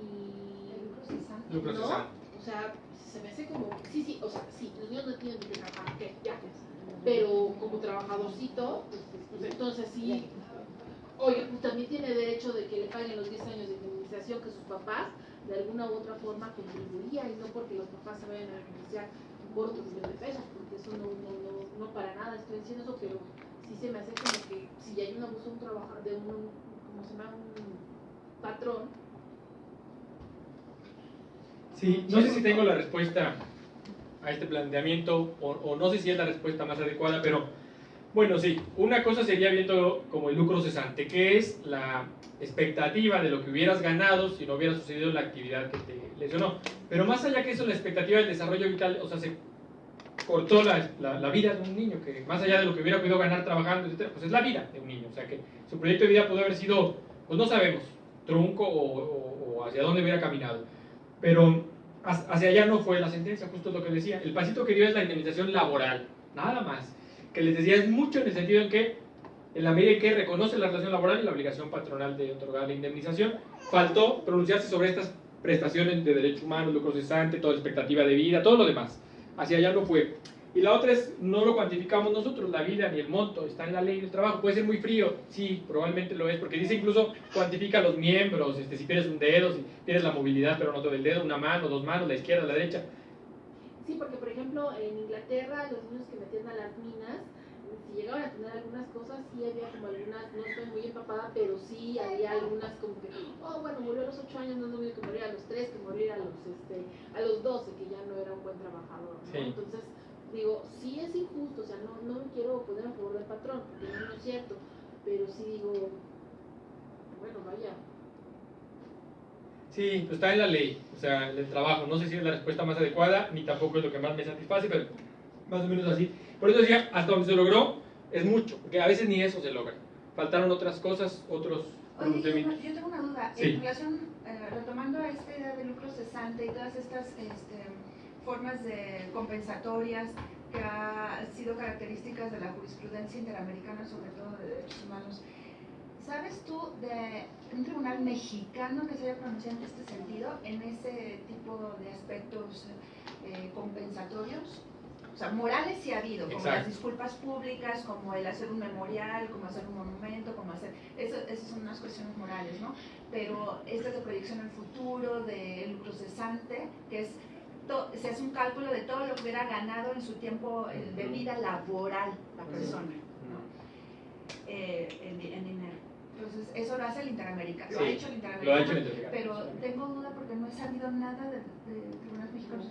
y... lucro ¿no? cesante. O sea, se me hace como, sí, sí, o sea, sí, los niños no tienen que trabajar, ¿qué? Ya, pero como trabajadorcito, pues entonces sí, oye, pues también tiene derecho de que le paguen los 10 años de indemnización que sus papás de alguna u otra forma contribuían y no porque los papás se vayan a beneficiar por otro millón de pesos, porque eso no, no, no, no para nada estoy diciendo eso, pero sí se me hace como que si hay un abuso de un de un, ¿cómo se llama? Un patrón, Sí, no sé si tengo la respuesta a este planteamiento o, o no sé si es la respuesta más adecuada, pero bueno, sí, una cosa sería viendo como el lucro cesante, que es la expectativa de lo que hubieras ganado si no hubiera sucedido la actividad que te lesionó. Pero más allá que eso, la expectativa del desarrollo vital, o sea, se cortó la, la, la vida de un niño, que más allá de lo que hubiera podido ganar trabajando, etcétera, pues es la vida de un niño. O sea, que su proyecto de vida pudo haber sido, pues no sabemos, trunco o, o- o hacia dónde hubiera caminado. Pero hacia allá no fue la sentencia, justo lo que decía. El pasito que dio es la indemnización laboral, nada más. Que les decía es mucho en el sentido en que, en la medida en que reconoce la relación laboral y la obligación patronal de otorgar la indemnización, faltó pronunciarse sobre estas prestaciones de derechos humanos, lucro cesante, toda expectativa de vida, todo lo demás. Hacia allá no fue. Y la otra es, no lo cuantificamos nosotros, la vida ni el monto, está en la ley del trabajo. Puede ser muy frío, sí, probablemente lo es, porque dice incluso cuantifica los miembros, este, si pierdes un dedo, si pierdes la movilidad pero no todo el dedo, una mano, dos manos, la izquierda, la derecha. Sí, porque por ejemplo en Inglaterra los niños que metían a las minas si llegaban a tener algunas cosas, sí había como algunas, no estoy muy empapada, pero sí había algunas como que, oh, bueno, murió a los 8 años, no es lo mismo que morir a los 3, que morir a los, este, a los 12, que ya no era un buen trabajador. ¿no? Sí. Entonces, digo, sí es injusto, o sea, no, no me quiero poner a favor del patrón, porque no, no es cierto, pero sí digo, bueno, vaya, Sí, pues está en la ley, o sea, el trabajo. No sé si es la respuesta más adecuada, ni tampoco es lo que más me satisface, pero más o menos así. Por eso decía, hasta donde se logró, es mucho, porque a veces ni eso se logra. Faltaron otras cosas, otros Oye, yo, tengo una duda. Sí. En relación, eh, retomando a esta idea de lucro cesante y todas estas este, formas de compensatorias que han sido características de la jurisprudencia interamericana, sobre todo de derechos humanos, ¿sabes tú de un tribunal mexicano que se haya pronunciado en este sentido, en ese tipo de aspectos eh, compensatorios? O sea, morales sí ha habido, como Exacto. las disculpas públicas, como el hacer un memorial, como hacer un monumento, como hacer... Eso, esas son unas cuestiones morales, ¿no? Pero estas de proyección al futuro, de lucro cesante, que es... to- se hace un cálculo de todo lo que hubiera ganado en su tiempo eh, de vida laboral la persona, ¿no? Eh, en, di- en dinero. Entonces, eso lo hace el Interamericano, lo ha hecho el Lo Interamericano. ha hecho el Interamericano. Pero tengo duda porque no he sabido nada de.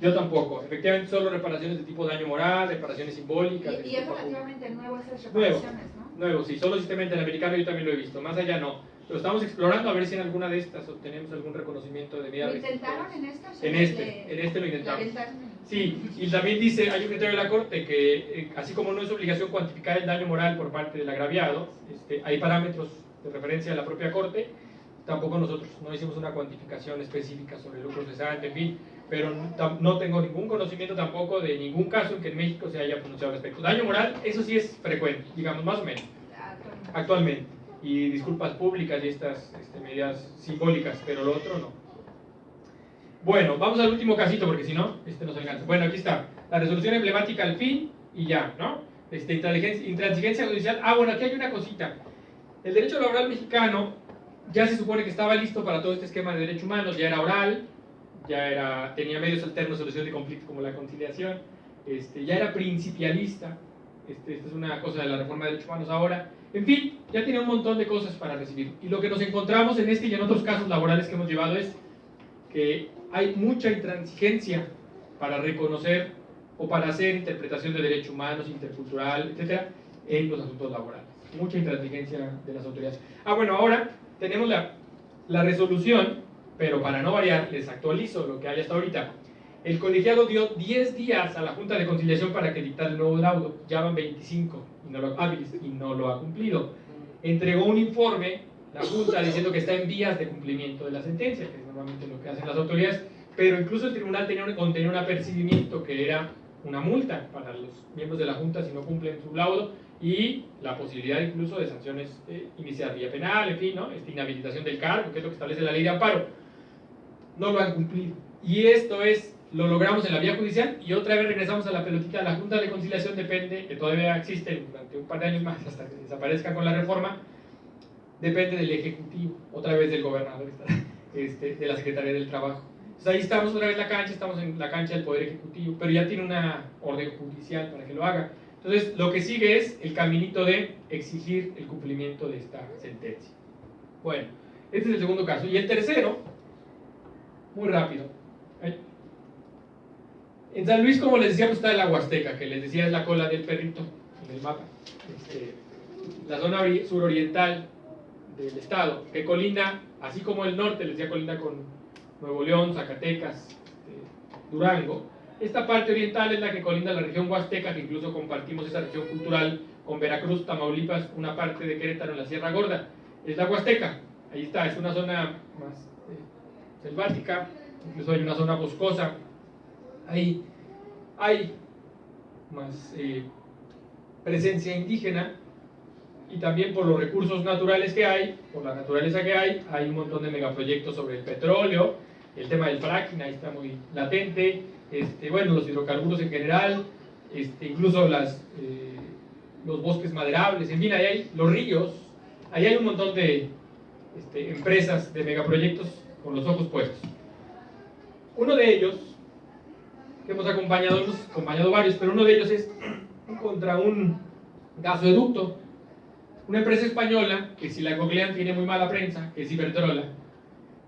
Yo tampoco. Efectivamente, solo reparaciones de tipo daño moral, reparaciones simbólicas. Y, y es disculpa pública. relativamente nuevo esas Nuevo. reparaciones, ¿no? Nuevo, sí, solo sistema interamericano yo también lo he visto. Más allá no. Lo estamos explorando a ver si en alguna de estas obtenemos algún reconocimiento de vida. ¿Lo intentaron en esta? o sea, En le- este, en este lo le intentamos. Sí, y también dice, hay un criterio de la Corte que, eh, así como no es obligación cuantificar el daño moral por parte del agraviado, este, hay parámetros de referencia de la propia Corte, tampoco nosotros no hicimos una cuantificación específica sobre el lucro cesante, en fin, pero no, tengo ningún conocimiento tampoco de ningún caso en que en México se haya pronunciado al respecto. Daño moral, eso sí es frecuente, digamos, más o menos, Actualmente. y disculpas públicas y estas este, medidas simbólicas, pero lo otro no. Bueno, vamos al último casito porque si no, este nos alcanza. Bueno, aquí está. La resolución emblemática al fin y ya, ¿no? Este, intransigencia, intransigencia judicial. Ah, bueno, aquí hay una cosita. El derecho laboral mexicano ya se supone que estaba listo para todo este esquema de derechos humanos, ya era oral, ya era, tenía medios alternos de solución de conflicto como la conciliación, este, ya era principialista. Este, esta es una cosa de la reforma de derechos humanos ahora. En fin, ya tiene un montón de cosas para recibir. Y lo que nos encontramos en este y en otros casos laborales que hemos llevado es que hay mucha intransigencia para reconocer o para hacer interpretación de derechos humanos, intercultural, etcétera, en los asuntos laborales. Mucha intransigencia de las autoridades. Ah, bueno, ahora tenemos la, la resolución, pero para no variar, les actualizo lo que hay hasta ahorita. El colegiado dio 10 días a la Junta de Conciliación para que dictara el nuevo laudo, ya van 25 y no lo, ha cumplido. Entregó un informe, la Junta, diciendo que está en vías de cumplimiento de la sentencia, que es normalmente lo que hacen las autoridades, pero incluso el tribunal tenía un, contenía un apercibimiento que era una multa para los miembros de la Junta si no cumplen su laudo y la posibilidad incluso de sanciones eh, iniciadas vía penal, en fin, ¿no? Esta inhabilitación del cargo, que es lo que establece la ley de amparo. No lo han cumplido. Y esto es, lo logramos en la vía judicial y otra vez regresamos a la pelotita. La Junta de Conciliación depende, que todavía existe durante un par de años más hasta que desaparezca con la reforma, depende del Ejecutivo, otra vez del gobernador, este, de la Secretaría del Trabajo. Entonces ahí estamos otra vez en la cancha, estamos en la cancha del Poder Ejecutivo, pero ya tiene una orden judicial para que lo haga. Entonces lo que sigue es el caminito de exigir el cumplimiento de esta sentencia. Bueno, este es el segundo caso. Y el tercero, muy rápido. En San Luis, como les decía, pues está la Huasteca, que les decía es la cola del perrito en el mapa. Este, la zona ori- suroriental del estado, que colinda, así como el norte, les decía, colinda con Nuevo León, Zacatecas, este, Durango. Esta parte oriental es la que colinda la región Huasteca, que incluso compartimos esa región cultural con Veracruz, Tamaulipas, una parte de Querétaro en la Sierra Gorda. Es la Huasteca, ahí está, es una zona más eh, selvática, incluso hay una zona boscosa. Ahí hay más eh, presencia indígena y también por los recursos naturales que hay, por la naturaleza que hay, hay un montón de megaproyectos sobre el petróleo, el tema del fracking ahí está muy latente, este, bueno, los hidrocarburos en general, este, incluso las, eh, los bosques maderables, en fin, ahí hay los ríos, ahí hay un montón de este, empresas de megaproyectos con los ojos puestos. Uno de ellos, que hemos acompañado, hemos acompañado varios, pero uno de ellos es contra un Gasoducto, una empresa española que si la googlean tiene muy mala prensa, que es Iberdrola,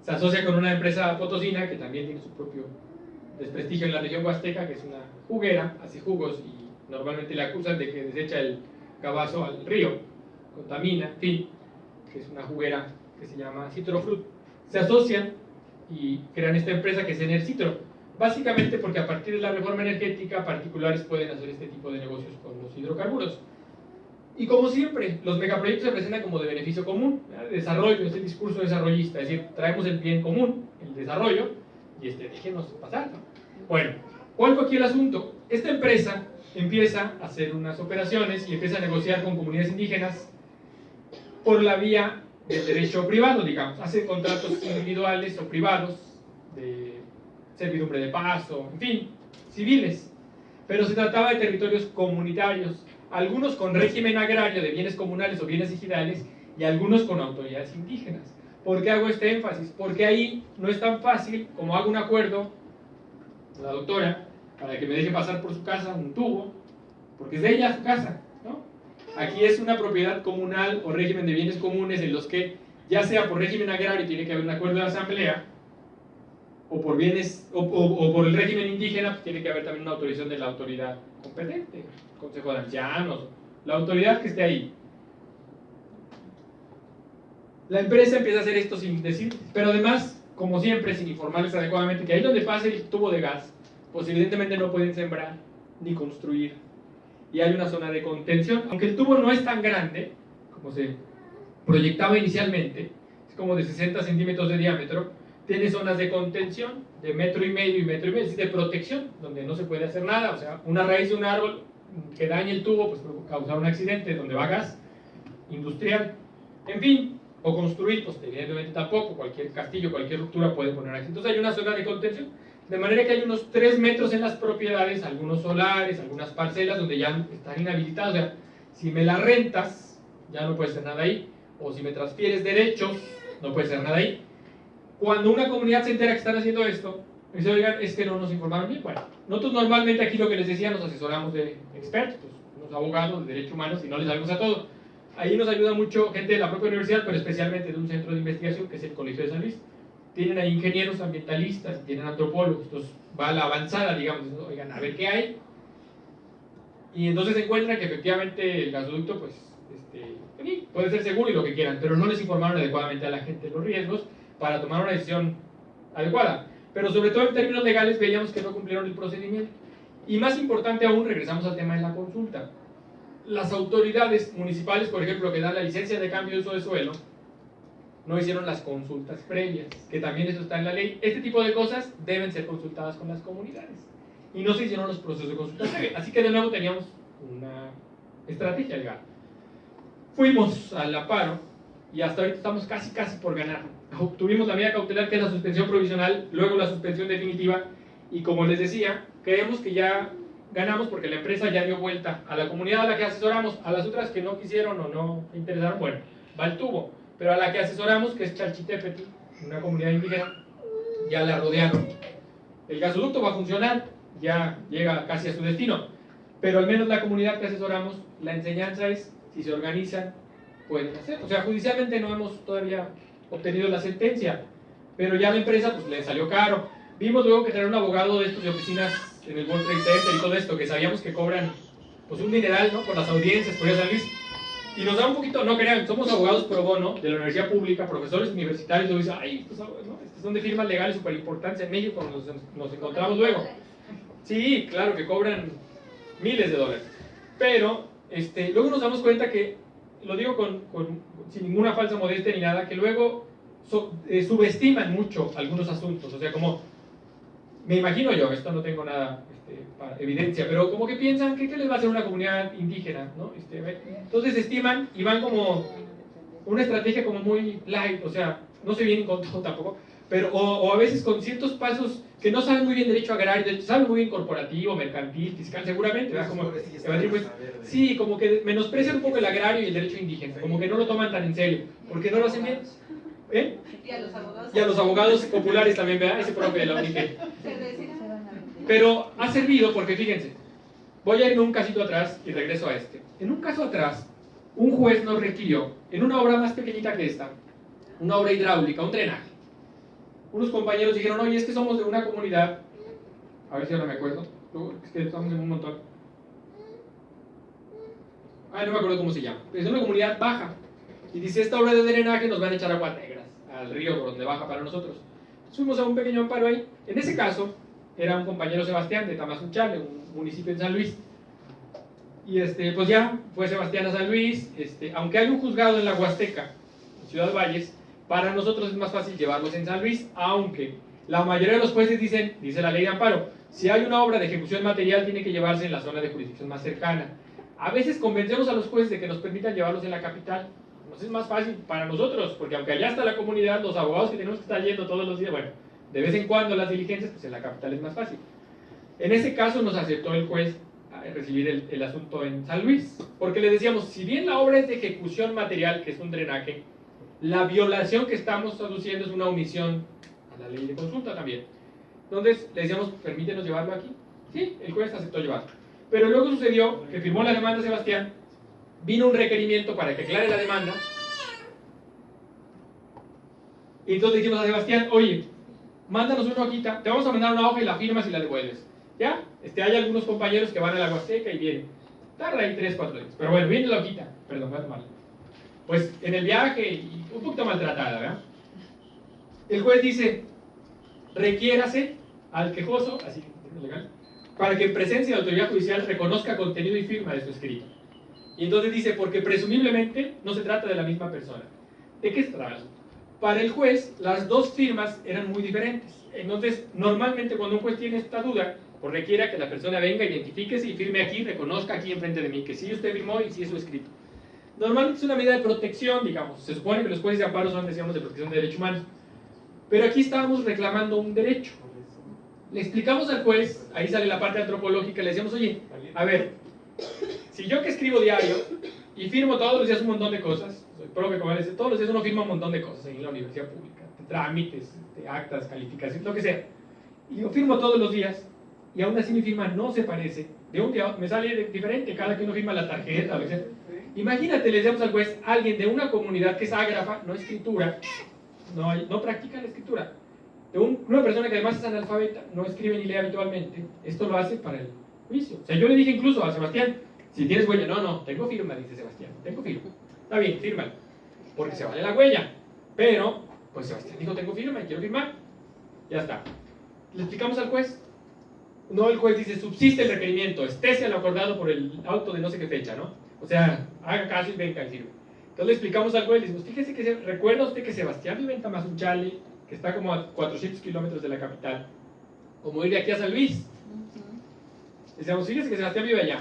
se asocia con una empresa potosina que también tiene su propio desprestigio en la región huasteca, que es una juguera, hace jugos y normalmente le acusan de que desecha el cabazo al río, contamina, en fin, que es una juguera que se llama Citrofruit. Se asocian y crean esta empresa que es Enercitro, básicamente porque a partir de la reforma energética particulares pueden hacer este tipo de negocios con los hidrocarburos. Y como siempre, los megaproyectos se presentan como de beneficio común, ¿verdad? desarrollo, es el discurso desarrollista, es decir, traemos el bien común, el desarrollo, y este, déjenos pasar. ¿no? Bueno, ¿cuál fue aquí el asunto? Esta empresa empieza a hacer unas operaciones y empieza a negociar con comunidades indígenas por la vía del derecho privado, digamos, hace contratos individuales o privados de servidumbre de paso, en fin, civiles, pero se trataba de territorios comunitarios, algunos con régimen agrario de bienes comunales o bienes ejidales y algunos con autoridades indígenas. ¿Por qué hago este énfasis? Porque ahí no es tan fácil como hago un acuerdo la doctora para que me deje pasar por su casa un tubo, porque es de ella su casa. Aquí es una propiedad comunal o régimen de bienes comunes en los que, ya sea por régimen agrario, tiene que haber un acuerdo de asamblea, o por bienes, o, o- o por el régimen indígena, pues tiene que haber también una autorización de la autoridad competente, Consejo de Ancianos, la autoridad que esté ahí. La empresa empieza a hacer esto sin decir, pero además, como siempre, sin informarles adecuadamente que ahí donde pase el tubo de gas, pues evidentemente no pueden sembrar ni construir. Y hay una zona de contención, aunque el tubo no es tan grande como se proyectaba inicialmente, es como de 60 centímetros de diámetro, tiene zonas de contención de metro y medio y metro y medio, es de protección, donde no se puede hacer nada, o sea, una raíz de un árbol que dañe el tubo, pues puede causar un accidente donde va gas industrial, en fin, o construir, pues evidentemente tampoco, cualquier castillo, cualquier ruptura puede poner aquí. Entonces hay una zona de contención, de manera que hay unos 3 metros en las propiedades, algunos solares, algunas parcelas donde ya están inhabilitadas, o sea, si me las rentas, ya no puede ser nada ahí, o si me transfieres derechos, no puede ser nada ahí. Cuando una comunidad se entera que están haciendo esto, dice, oigan, es que no nos informaron bien. Bueno, nosotros normalmente aquí lo que les decía, nos asesoramos de expertos, unos abogados de derechos humanos y no les sabemos a todo. Ahí nos ayuda mucho gente de la propia universidad, pero especialmente de un centro de investigación que es el Colegio de San Luis. Tienen ahí ingenieros ambientalistas, tienen antropólogos, entonces va a la avanzada, digamos, oigan, a ver qué hay. Y entonces se encuentran que efectivamente el gasoducto, pues, este, puede ser seguro y lo que quieran, pero no les informaron adecuadamente a la gente los riesgos para tomar una decisión adecuada. Pero sobre todo en términos legales veíamos que no cumplieron el procedimiento. Y más importante aún, regresamos al tema de la consulta. Las autoridades municipales, por ejemplo, que dan la licencia de cambio de uso de suelo, no hicieron las consultas previas, que también eso está en la ley. Este tipo de cosas deben ser consultadas con las comunidades. Y no se hicieron los procesos de consulta previa. Así que de nuevo teníamos una estrategia legal. Fuimos al aparo y hasta ahorita estamos casi, casi por ganar. Obtuvimos la medida cautelar que es la suspensión provisional, luego la suspensión definitiva y como les decía, creemos que ya ganamos porque la empresa ya dio vuelta a la comunidad a la que asesoramos, a las otras que no quisieron o no interesaron, bueno, va el tubo, pero a la que asesoramos, que es Chalchitepetl, una comunidad indígena, ya la rodearon. El gasoducto va a funcionar, ya llega casi a su destino, pero al menos la comunidad que asesoramos, la enseñanza es, si se organizan, pueden hacer. O sea, judicialmente no hemos todavía obtenido la sentencia, pero ya la empresa pues le salió caro. Vimos luego que tener un abogado de estos de oficinas en el World Trade Center y todo esto, que sabíamos que cobran pues un dineral, ¿no? Por las audiencias, por ir a San Luis. Y nos da un poquito, no crean, somos abogados pro bono de la universidad pública, profesores universitarios, y dicen, ay, estos, ¿no? estos son de firmas legales súper importantes en México, nos, nos encontramos luego. Sí, claro que cobran miles de dólares. Pero este, luego nos damos cuenta que, lo digo con, sin ninguna falsa modestia ni nada, que luego eh, subestiman mucho algunos asuntos. O sea, como, me imagino yo, esto no tengo nada este, para evidencia, pero como que piensan que qué les va a hacer una comunidad indígena, ¿no? Este, entonces estiman y van como una estrategia como muy light, o sea, no se vienen con todo tampoco, pero o, o a veces con ciertos pasos que no saben muy bien derecho agrario, de- saben muy bien corporativo, mercantil, fiscal, seguramente, ¿verdad? Como evadir impuestos. Sí, como que menosprecian un poco el agrario y el derecho indígena, como que no lo toman tan en serio, porque no lo hacen bien. ¿Eh? Y a los abogados. Y a los abogados populares también, ¿verdad? Ese profe de la UNICE. Pero ha servido porque fíjense, voy a irme un casito atrás y regreso a este. En un caso atrás, un juez nos requirió, en una obra más pequeñita que esta, una obra hidráulica, un drenaje. Unos compañeros dijeron, oye, es que somos de una comunidad, a ver si ahora me acuerdo, es que estamos en un montón. Ah, no me acuerdo cómo se llama. Es una comunidad baja. Y dice, esta obra de drenaje nos van a echar agua negras al río por donde baja para nosotros. Fuimos a un pequeño amparo ahí. En ese caso, era un compañero Sebastián de Tamazunchale, un municipio en San Luis. Y este, pues ya fue Sebastián a San Luis. Este, aunque hay un juzgado en la Huasteca, en Ciudad Valles, para nosotros es más fácil llevarlos en San Luis, aunque la mayoría de los jueces dicen, dice la ley de amparo, si hay una obra de ejecución material tiene que llevarse en la zona de jurisdicción más cercana. A veces convencemos a los jueces de que nos permitan llevarlos en la capital. Pues es más fácil para nosotros, porque aunque allá está la comunidad, los abogados que tenemos que estar yendo todos los días, bueno, de vez en cuando las diligencias, pues en la capital es más fácil. En ese caso nos aceptó el juez recibir el, asunto en San Luis, porque le decíamos, si bien la obra es de ejecución material, que es un drenaje, la violación que estamos aduciendo es una omisión a la ley de consulta también. Entonces le decíamos, permítenos llevarlo aquí. Sí, el juez aceptó llevarlo. Pero luego sucedió que firmó la demanda Sebastián, vino un requerimiento para que aclare la demanda, y entonces dijimos a Sebastián, oye, mándanos una hojita, te vamos a mandar una hoja y la firmas y la devuelves. ¿Ya? Este, hay algunos compañeros que van a la Huasteca y vienen. Tarda ahí 3, 4 días. Pero bueno, viene la hojita. Perdón, no mal. Pues en el viaje, un poquito maltratada, ¿verdad? El juez dice, requiérase al quejoso, así, legal, para que en presencia de autoridad judicial reconozca contenido y firma de su escrito. Y entonces dice, porque presumiblemente no se trata de la misma persona. ¿De qué se trata? Para el juez, las dos firmas eran muy diferentes. Entonces, normalmente cuando un juez tiene esta duda, pues requiera que la persona venga, identifíquese y firme aquí, reconozca aquí enfrente de mí que sí usted firmó y sí es su escrito. Normalmente es una medida de protección, digamos. Se supone que los jueces de amparo son, decíamos, de protección de derechos humanos. Pero aquí estábamos reclamando un derecho. Le explicamos al juez, ahí sale la parte antropológica, le decíamos, oye, a ver, si yo que escribo diario y firmo todos los días un montón de cosas, soy todos los días uno firma un montón de cosas en la universidad pública, de trámites, de actas, calificaciones, lo que sea. Y yo firmo todos los días y aún así mi firma no se parece. De un día me sale diferente, cada que uno firma la tarjeta, etc. Imagínate, le decíamos al juez, alguien de una comunidad que es ágrafa, no escritura, no, no practica la escritura, de una persona que además es analfabeta, no escribe ni lee habitualmente, esto lo hace para el juicio. O sea, yo le dije incluso a Sebastián, si tienes huella, no, no, tengo firma, dice Sebastián, tengo firma. Está bien, fírmalo, porque se vale la huella. Pero, pues Sebastián dijo, tengo firma y quiero firmar. Ya está. Le explicamos al juez, no el juez dice, subsiste el requerimiento, estése lo acordado por el auto de no sé qué fecha, ¿no? O sea, haga caso y venga y sirve. Entonces le explicamos al juez, le decimos, fíjese que, recuerda usted que Sebastián vive en Tamazunchale, que está como a 400 kilómetros de la capital, como ir de aquí a San Luis. Le decíamos, fíjese que Sebastián vive allá,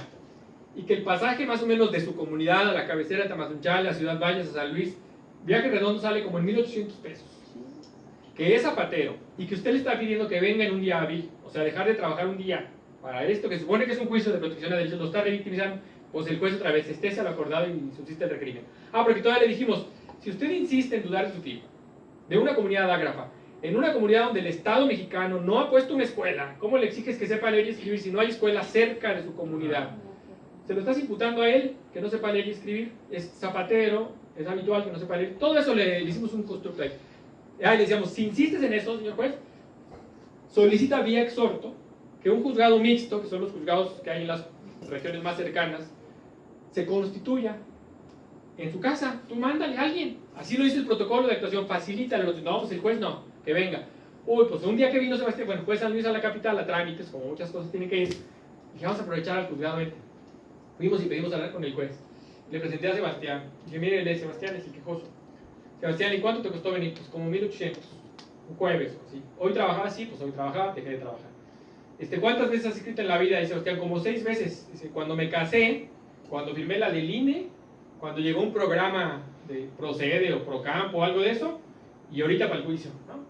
y que el pasaje más o menos de su comunidad a la cabecera de Tamazunchale, a Ciudad Valles, a San Luis, viaje redondo sale como en 1800 pesos. Que es zapatero, y que usted le está pidiendo que venga en un día hábil, o sea, dejar de trabajar un día para esto, que supone que es un juicio de protección de derechos, lo está revictimizando, pues el juez otra vez esté al acordado y subsiste el requerimiento. Ah, porque todavía le dijimos, si usted insiste en dudar de su firma, de una comunidad ágrafa, en una comunidad donde el Estado mexicano no ha puesto una escuela, ¿cómo le exiges que sepa leer y escribir si no hay escuela cerca de su comunidad? Se lo estás imputando a él, que no sepa leer y escribir, es zapatero, es habitual que no sepa leer, todo eso le, hicimos un constructo ahí. Ahí le decíamos, si insistes en eso, señor juez, solicita vía exhorto que un juzgado mixto, que son los juzgados que hay en las regiones más cercanas, se constituya en su casa. Tú mándale a alguien. Así lo dice el protocolo de actuación. Facilítalo. No, pues el juez no. Que venga. Uy, pues un día que vino Sebastián, bueno, juez San Luis a la capital a trámites, como muchas cosas tienen que ir. Dije, vamos a aprovechar al juzgado. Fuimos y pedimos hablar con el juez. Le presenté a Sebastián. Dije, mire, Sebastián es el quejoso. Sebastián, ¿y cuánto te costó venir? Pues como 1800 un jueves así. Hoy trabajaba, sí, pues hoy trabajaba, dejé de trabajar. Este, ¿Cuántas veces has escrito en la vida? Dice Sebastián, como seis veces. Dice, cuando me casé, cuando firmé la del INE, cuando llegó un programa de Procede o Procampo o algo de eso, y ahorita para el juicio. ¿no?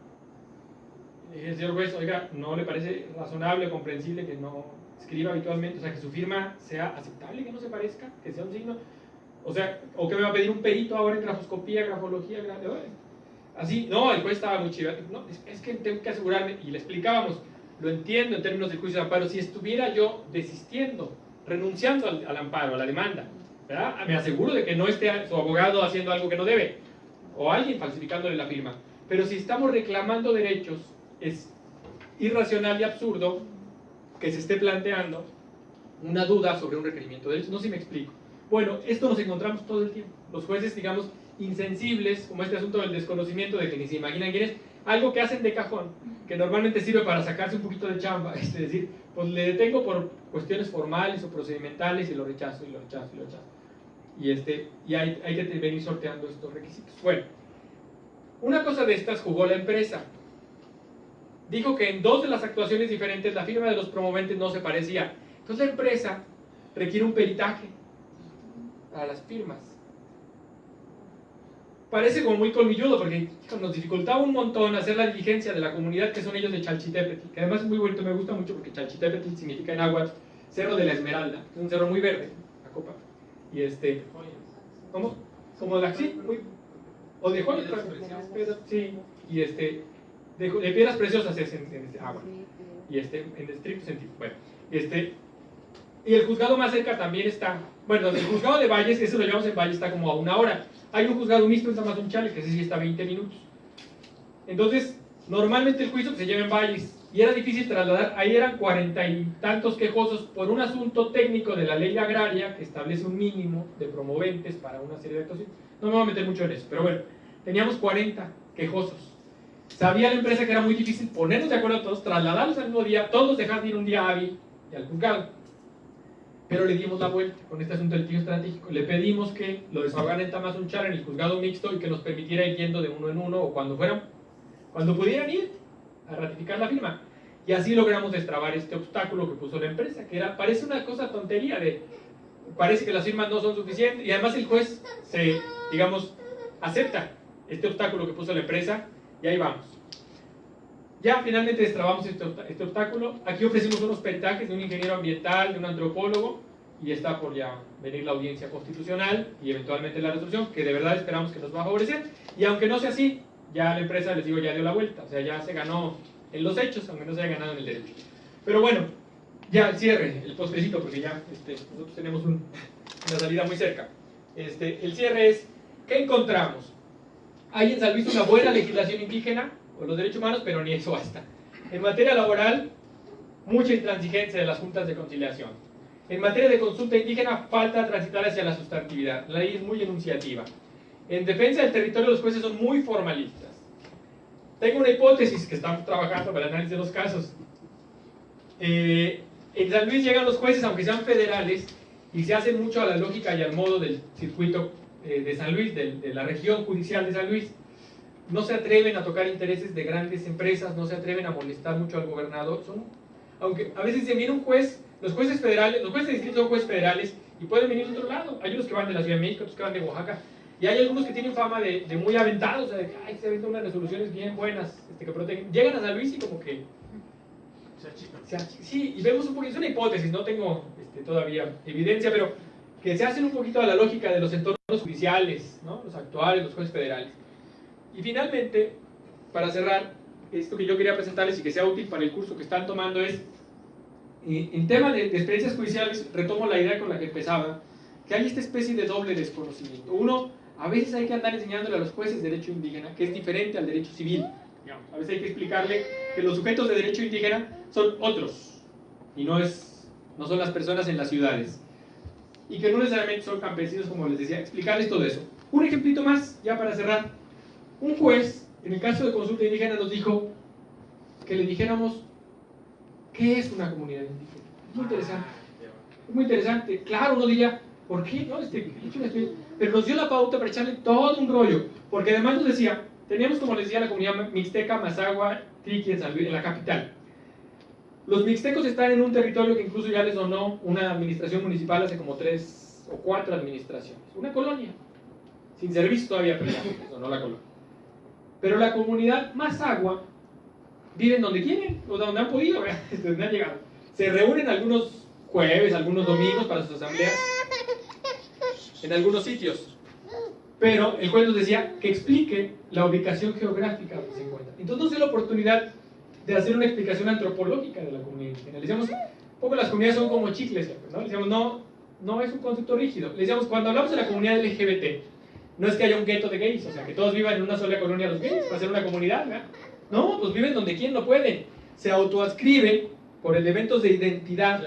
el señor juez, oiga, ¿no le parece razonable o comprensible que no escriba habitualmente? O sea, que su firma sea aceptable, que no se parezca, que sea un signo. O sea, o que me va a pedir un perito ahora en grafoscopía, grafología, Así, no, el juez estaba muy chido. No, es, que tengo que asegurarme, y le explicábamos, lo entiendo en términos de juicio de amparo, si estuviera yo desistiendo, renunciando al, amparo, a la demanda, ¿verdad? Me aseguro de que no esté su abogado haciendo algo que no debe, o alguien falsificándole la firma. Pero si estamos reclamando derechos, es irracional y absurdo que se esté planteando una duda sobre un requerimiento de derechos. No sé si me explico. Bueno, esto nos encontramos todo el tiempo. Los jueces, digamos, insensibles, como este asunto del desconocimiento de que ni se imaginan quién es, algo que hacen de cajón, que normalmente sirve para sacarse un poquito de chamba, es decir, pues le detengo por cuestiones formales o procedimentales y lo rechazo y lo rechazo y lo rechazo. Y, este, y hay, hay que venir sorteando estos requisitos. Bueno, una cosa de estas jugó la empresa. Dijo que en dos de las actuaciones diferentes la firma de los promoventes no se parecía. Entonces la empresa requiere un peritaje a las firmas. Parece como muy colmilludo porque nos dificultaba un montón hacer la diligencia de la comunidad que son ellos de Chalchitepetl, que además es muy bonito, me gusta mucho porque Chalchitepetl significa en agua Cerro de la Esmeralda, es un cerro muy verde, la copa. Y este, ¿cómo? Como de sí, muy, o de joyas, sí, y este, de, de, piedras preciosas es en, en este agua, y este, en estricto sentido, bueno, este, y el juzgado más cerca también está, bueno, el juzgado de Valles, eso lo llevamos en Valles, está como a una hora. Hay un juzgado mixto en Tamazunchale, que ese sí está a 20 minutos. Entonces, normalmente el juicio se lleva en Valles, y era difícil trasladar, ahí eran cuarenta y tantos quejosos por un asunto técnico de la ley agraria que establece un mínimo de promoventes para una serie de actuaciones. No me voy a meter mucho en eso, pero bueno, teníamos 40 quejosos. Sabía la empresa que era muy difícil ponernos de acuerdo a todos, trasladarlos al mismo día, todos dejar de ir un día hábil y al juzgado pero le dimos la vuelta con este asunto del tío estratégico. Le pedimos que lo desahogaran en Tamazunchar en el juzgado mixto y que nos permitiera ir yendo de uno en uno o cuando fueran, cuando pudieran ir a ratificar la firma. Y así logramos destrabar este obstáculo que puso la empresa, que era, parece una cosa tontería de, parece que las firmas no son suficientes y además el juez se, digamos, acepta este obstáculo que puso la empresa y ahí vamos. Ya finalmente destrabamos este, este, obstáculo. Aquí ofrecimos unos peritajes de un ingeniero ambiental, de un antropólogo, y está por ya venir la audiencia constitucional y eventualmente la resolución, que de verdad esperamos que nos va a favorecer. Y aunque no sea así, ya la empresa, les digo, ya dio la vuelta. O sea, ya se ganó en los hechos, aunque no se haya ganado en el derecho. Pero bueno, ya el cierre, el postrecito, porque ya este, nosotros tenemos una salida muy cerca. Este, el cierre es, ¿qué encontramos? Hay en San Luis una buena legislación indígena, los derechos humanos, pero ni eso basta. En materia laboral, mucha intransigencia de las juntas de conciliación. En materia de consulta indígena, falta transitar hacia la sustantividad. La ley es muy enunciativa. En defensa del territorio, los jueces son muy formalistas. Tengo una hipótesis que estamos trabajando para el análisis de los casos. Eh, en San Luis llegan los jueces, aunque sean federales, y se hacen mucho a la lógica y al modo del circuito eh, de San Luis, de, de la región judicial de San Luis no se atreven a tocar intereses de grandes empresas, no se atreven a molestar mucho al gobernador. Son, aunque a veces se viene un juez, los jueces federales, los jueces de distrito son jueces federales y pueden venir de otro lado. Hay unos que van de la Ciudad de México, otros que van de Oaxaca. Y hay algunos que tienen fama de, muy aventados, o sea, de que ay, se aventan unas resoluciones bien buenas este, que protegen. Llegan a San Luis y como que... Sí, y vemos un poquito, es una hipótesis, no tengo este, todavía evidencia, pero que se hacen un poquito a la lógica de los entornos judiciales, los actuales, los jueces federales. Y finalmente, para cerrar, esto que yo quería presentarles y que sea útil para el curso que están tomando es, eh, en tema de, experiencias judiciales, retomo la idea con la que empezaba, que hay esta especie de doble desconocimiento. Uno, a veces hay que andar enseñándole a los jueces derecho indígena, que es diferente al derecho civil. A veces hay que explicarle que los sujetos de derecho indígena son otros, y no, es, no son las personas en las ciudades. Y que no necesariamente son campesinos, como les decía, explicarles todo eso. Un ejemplito más, ya para cerrar. Un juez, en el caso de consulta indígena, nos dijo que le dijéramos qué es una comunidad indígena. Muy interesante. Muy interesante. Claro, uno diría, ¿por qué? No, este, pero nos dio la pauta para echarle todo un rollo. Porque además nos decía, teníamos, como les decía, la comunidad mixteca, Mazagua, Triqui, en, en la capital. Los mixtecos están en un territorio que incluso ya les donó una administración municipal hace como tres o cuatro administraciones. Una colonia. Sin servicio todavía, pero les donó la colonia. Pero la comunidad más agua viven donde quieren, o donde han podido, donde han llegado. Se reúnen algunos jueves, algunos domingos para sus asambleas, en algunos sitios. Pero el juez nos decía que explique la ubicación geográfica donde se encuentra. Entonces la oportunidad de hacer una explicación antropológica de la comunidad indígena. Le decíamos, un poco las comunidades son como chicles, ¿no? Le decíamos, no, no es un concepto rígido. Le decíamos, cuando hablamos de la comunidad LGBT, no es que haya un gueto de gays, o sea, que todos vivan en una sola colonia los gays, para ser una comunidad, ¿verdad? No, pues viven donde quien no puede. Se autoascriben por elementos de identidad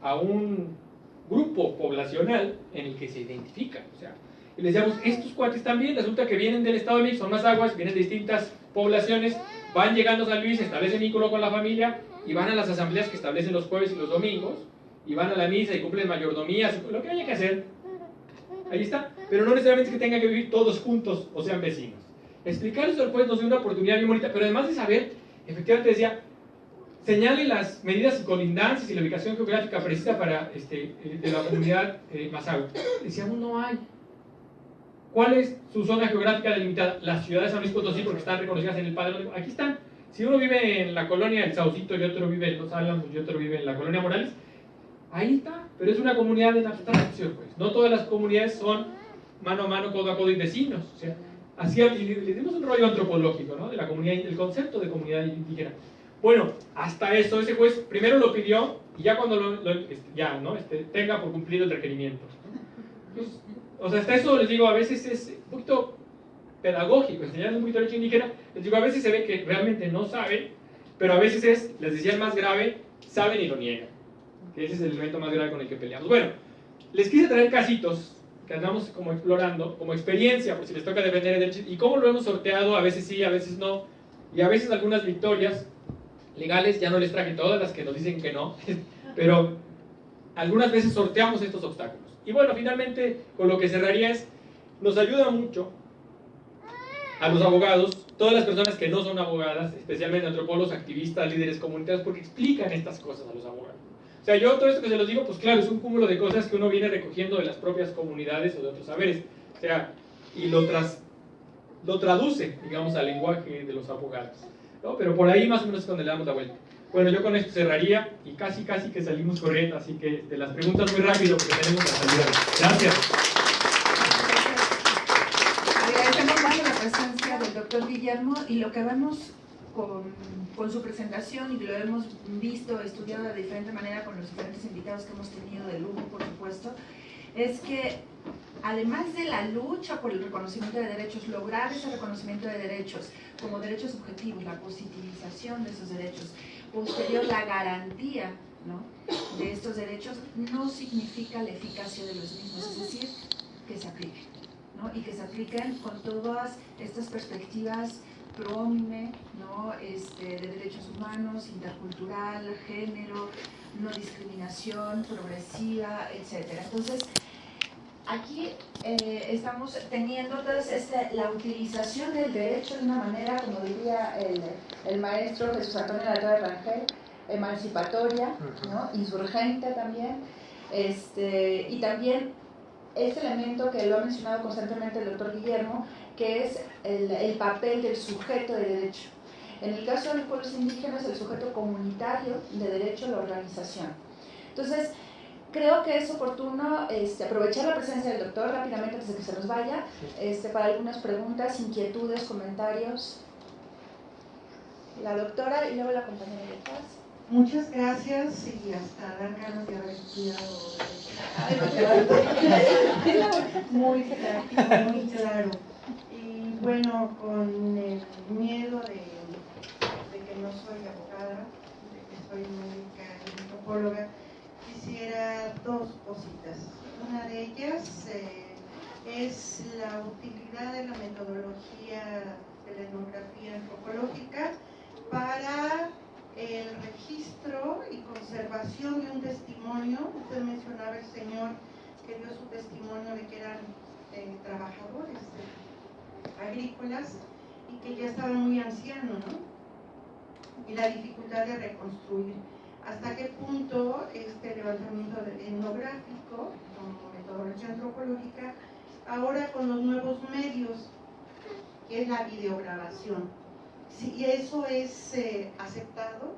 a un grupo poblacional en el que se identifican. O sea, y les decíamos, estos cuates también, resulta que vienen del Estado de México, son más aguas, vienen de distintas poblaciones, van llegando a San Luis, establecen vínculo con la familia y van a las asambleas que establecen los jueves y los domingos, y van a la misa y cumplen mayordomías, lo que haya que hacer. Ahí está. Pero no necesariamente que tengan que vivir todos juntos o sean vecinos. Explicar eso después nos dio una oportunidad bien bonita, pero además de saber, efectivamente decía, señale las medidas y colindancias y la ubicación geográfica precisa para este, eh, de la comunidad eh. Decíamos, no hay. ¿Cuál es su zona geográfica delimitada? Las ciudades de San Luis Potosí, porque están reconocidas en el padrón. Aquí están. Si uno vive en la colonia del Saucito y otro vive en Los Álamos y otro vive en la colonia Morales, ahí está. Pero es una comunidad en abstracción, pues. No todas las comunidades son mano a mano, codo a codo y vecinos. O sea, así le, dimos un rollo antropológico, ¿no? De la comunidad, del concepto de comunidad indígena. Bueno, hasta eso, ese juez primero lo pidió y ya cuando lo, este, ya, ¿no? Este, tenga por cumplido el requerimiento. Pues, o sea, hasta eso les digo, a veces es un poquito pedagógico, enseñarles un poquito derecho indígena, les digo, a veces se ve que realmente no saben, pero a veces es, les decía el más grave, saben y lo niegan. Ese es el elemento más grave con el que peleamos. Bueno, les quise traer casitos que andamos como explorando, como experiencia, por si les toca defender el y cómo lo hemos sorteado, a veces sí, a veces no, y a veces algunas victorias legales, ya no les traje todas las que nos dicen que no, pero algunas veces sorteamos estos obstáculos. Y bueno, finalmente, con lo que cerraría es, nos ayuda mucho a los abogados, todas las personas que no son abogadas, especialmente antropólogos, activistas, líderes comunitarios, porque explican estas cosas a los abogados. O sea, yo todo esto que se los digo, pues claro, es un cúmulo de cosas que uno viene recogiendo de las propias comunidades o de otros saberes. O sea, y lo, tras, lo traduce, digamos, al lenguaje de los abogados. ¿no? Pero por ahí más o menos es donde le damos la vuelta. Bueno, yo con esto cerraría y casi casi que salimos corriendo, así que de las preguntas muy rápido porque tenemos la salida. Gracias. Agradecemos mucho la presencia del doctor Guillermo y lo que vemos con, con, su presentación y lo hemos visto, estudiado de diferente manera con los diferentes invitados que hemos tenido de lujo, por supuesto, es que además de la lucha por el reconocimiento de derechos, lograr ese reconocimiento de derechos como derechos subjetivos, la positivización de esos derechos, posterior la garantía ¿no? de estos derechos no significa la eficacia de los mismos, es decir, que se apliquen, ¿no? y que se apliquen con todas estas perspectivas pro ¿no? este, de derechos humanos, intercultural, género, no discriminación, progresiva, etc. Entonces, aquí eh, estamos teniendo entonces este, la utilización del derecho de una manera, como diría el, el maestro Jesús Antonio de Rangel, emancipatoria, ¿no? insurgente también, este, y también este elemento que lo ha mencionado constantemente el doctor Guillermo, que es el, el papel del sujeto de derecho. En el caso de los pueblos indígenas, el sujeto comunitario de derecho a la organización. Entonces, creo que es oportuno este, aprovechar la presencia del doctor rápidamente antes de que se nos vaya este, para algunas preguntas, inquietudes, comentarios. La doctora y luego la compañera de paz. Muchas gracias y hasta dar ganas de haber estudiado. muy claro, muy claro. Y bueno, con el miedo de, de que no soy abogada, de que soy médica y antropóloga, quisiera dos cositas. Una de ellas eh, es la utilidad de la metodología de la etnografía antropológica para el registro y conservación de un testimonio. Usted mencionaba el señor que dio su testimonio de que eran eh, trabajadores agrícolas y que ya estaban muy ancianos, ¿no? Y la dificultad de reconstruir hasta qué punto este levantamiento etnográfico como metodología antropológica, ahora con los nuevos medios, que es la videograbación, si eso es eh, aceptado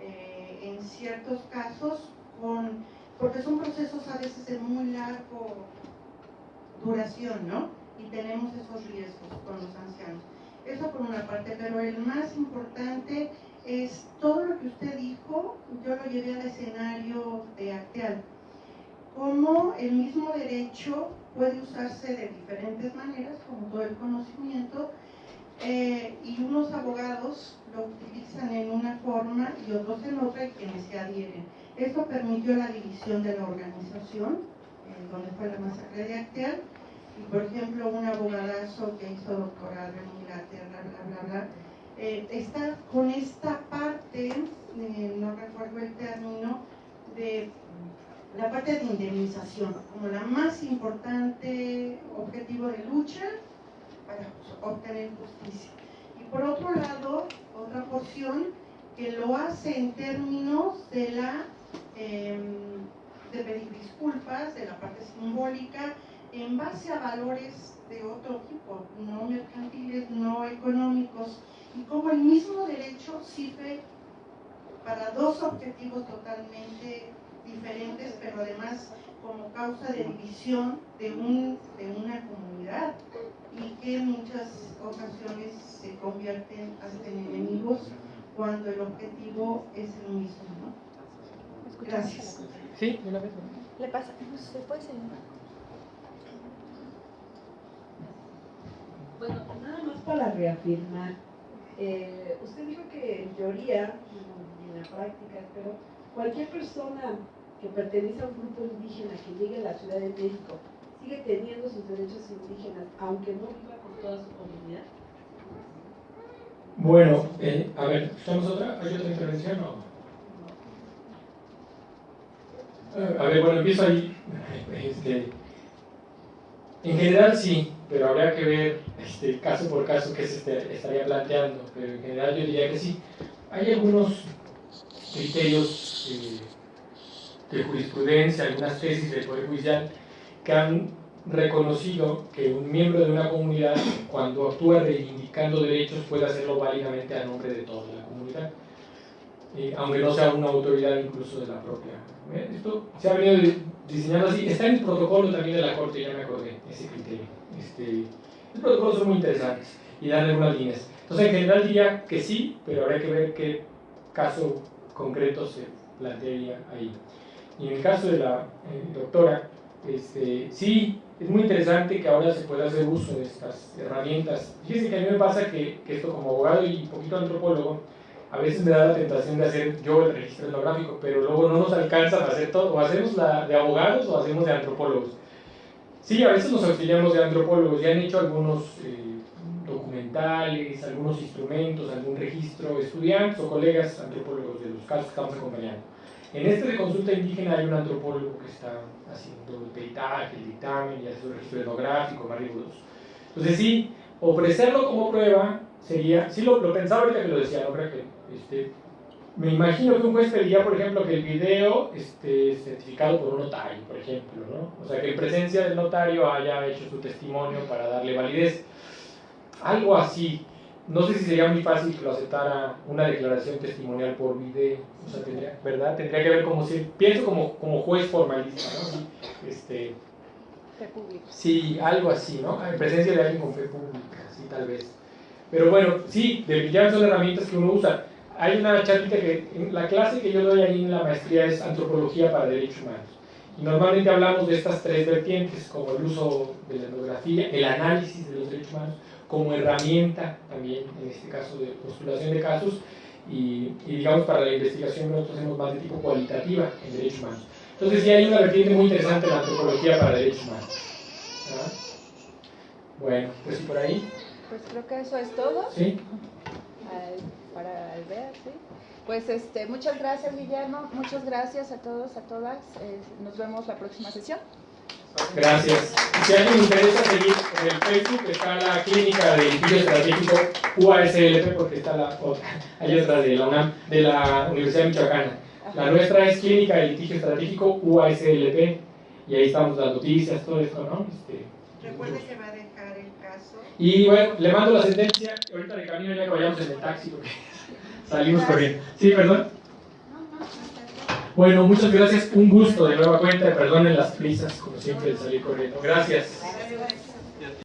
eh, en ciertos casos, con, porque son procesos a veces de muy largo duración, ¿no? Y tenemos esos riesgos con los ancianos. Eso por una parte, pero el más importante es todo lo que usted dijo, yo lo llevé al escenario de Acteal. cómo el mismo derecho puede usarse de diferentes maneras, como todo el conocimiento, eh, y unos abogados lo utilizan en una forma y otros en otra y quienes se adhieren. Esto permitió la división de la organización, donde fue la masacre de Acteal, y por ejemplo un abogadazo que hizo doctorado en Inglaterra, bla, bla, bla, eh, está con esta parte, eh, no recuerdo el término, de la parte de indemnización, como la más importante objetivo de lucha para obtener justicia. Y por otro lado, otra porción que lo hace en términos de la em, de pedir disculpas, de la parte simbólica, en base a valores de otro tipo, no mercantiles, no económicos, y como el mismo derecho sirve para dos objetivos totalmente diferentes, pero además como causa de división de, un, de una comunidad y que en muchas ocasiones se convierten hasta en enemigos cuando el objetivo es el mismo. ¿no? Gracias. Sí, una vez. Le pasa, ¿se puede seguir? Bueno, nada más para reafirmar. Eh, usted dijo que en teoría, y en la práctica, pero cualquier persona que pertenece a un grupo indígena que llegue a la Ciudad de México sigue teniendo sus derechos indígenas, aunque no viva con toda su comunidad. Bueno, eh, a ver, ¿estamos otra? ¿Hay otra intervención o? Eh, A ver, bueno, empiezo ahí. Este, en general sí, pero habría que ver este, caso por caso qué se este- estaría planteando, pero en general yo diría que sí. Hay algunos criterios eh, de jurisprudencia, algunas tesis del Poder Judicial que han reconocido que un miembro de una comunidad, cuando actúa reivindicando derechos, puede hacerlo válidamente a nombre de toda la comunidad, eh, aunque no sea una autoridad incluso de la propia. ¿eh? Esto se ha venido di- diseñando así, está en el protocolo también de la Corte, ya me acordé, ese criterio. Este, los protocolos son muy interesantes y dan algunas líneas. Entonces, en general diría que sí, pero habría que ver qué caso concreto se plantearía ahí. Y en el caso de la eh, doctora, este, sí, es muy interesante que ahora se pueda hacer uso de estas herramientas. Fíjense que a mí me pasa que, esto como abogado y un poquito antropólogo, a veces me da la tentación de hacer yo el registro etnográfico, pero luego no nos alcanza para hacer todo. O hacemos la de abogados o hacemos de antropólogos. Sí, a veces nos auxiliamos de antropólogos, ya han hecho algunos eh, documentales, algunos instrumentos, algún registro, estudiantes o colegas antropólogos de los casos que estamos acompañando. En este de consulta indígena hay un antropólogo que está haciendo el peritaje, el dictamen y hace el registro etnográfico más. Entonces sí, ofrecerlo como prueba sería, sí lo, pensaba ahorita que lo decía, ¿no? Que, este, me imagino que un juez pediría, por ejemplo, que el video esté certificado por un notario, por ejemplo, ¿no? O sea, que en presencia del notario haya hecho su testimonio para darle validez. Algo así. No sé si sería muy fácil que lo aceptara una declaración testimonial por video. O sea, tendría, ¿verdad? Tendría que ver como si, pienso como, como juez formalista, ¿no? Sí, Este, Fe pública. Sí, algo así, ¿no? En presencia de alguien con fe pública, sí, tal vez. Pero bueno, sí, definitivamente son herramientas que uno usa. Hay una charlita que, en la clase que yo doy ahí en la maestría es Antropología para Derechos Humanos. Y normalmente hablamos de estas tres vertientes, como el uso de la etnografía, el análisis de los derechos humanos, como herramienta también, en este caso de postulación de casos, y, y digamos para la investigación nosotros hacemos más de tipo cualitativa en derechos humanos. Entonces sí hay una vertiente muy interesante en la antropología para derechos humanos. ¿verdad? Bueno, pues sí por ahí, Pues creo que eso es todo ¿sí? al- para el ver, ¿sí? Pues este, muchas gracias Guillermo, muchas gracias a todos, a todas. eh, nos vemos la próxima sesión. Gracias. Si alguien le interesa seguir en el Facebook, está la clínica de litigio estratégico UASLP, porque está la otra, hay otra de la UNAM, de la Universidad Michoacana. La nuestra es Clínica de Litigio Estratégico UASLP, y ahí estamos las noticias, todo esto, ¿no? Este, Recuerde que va a dejar el caso. Y bueno, le mando la sentencia, ahorita de camino ya que vayamos en el taxi, porque salimos corriendo. Sí, perdón. Bueno, muchas gracias, un gusto de nueva cuenta, perdonen las prisas, como siempre, de salir corriendo. Gracias.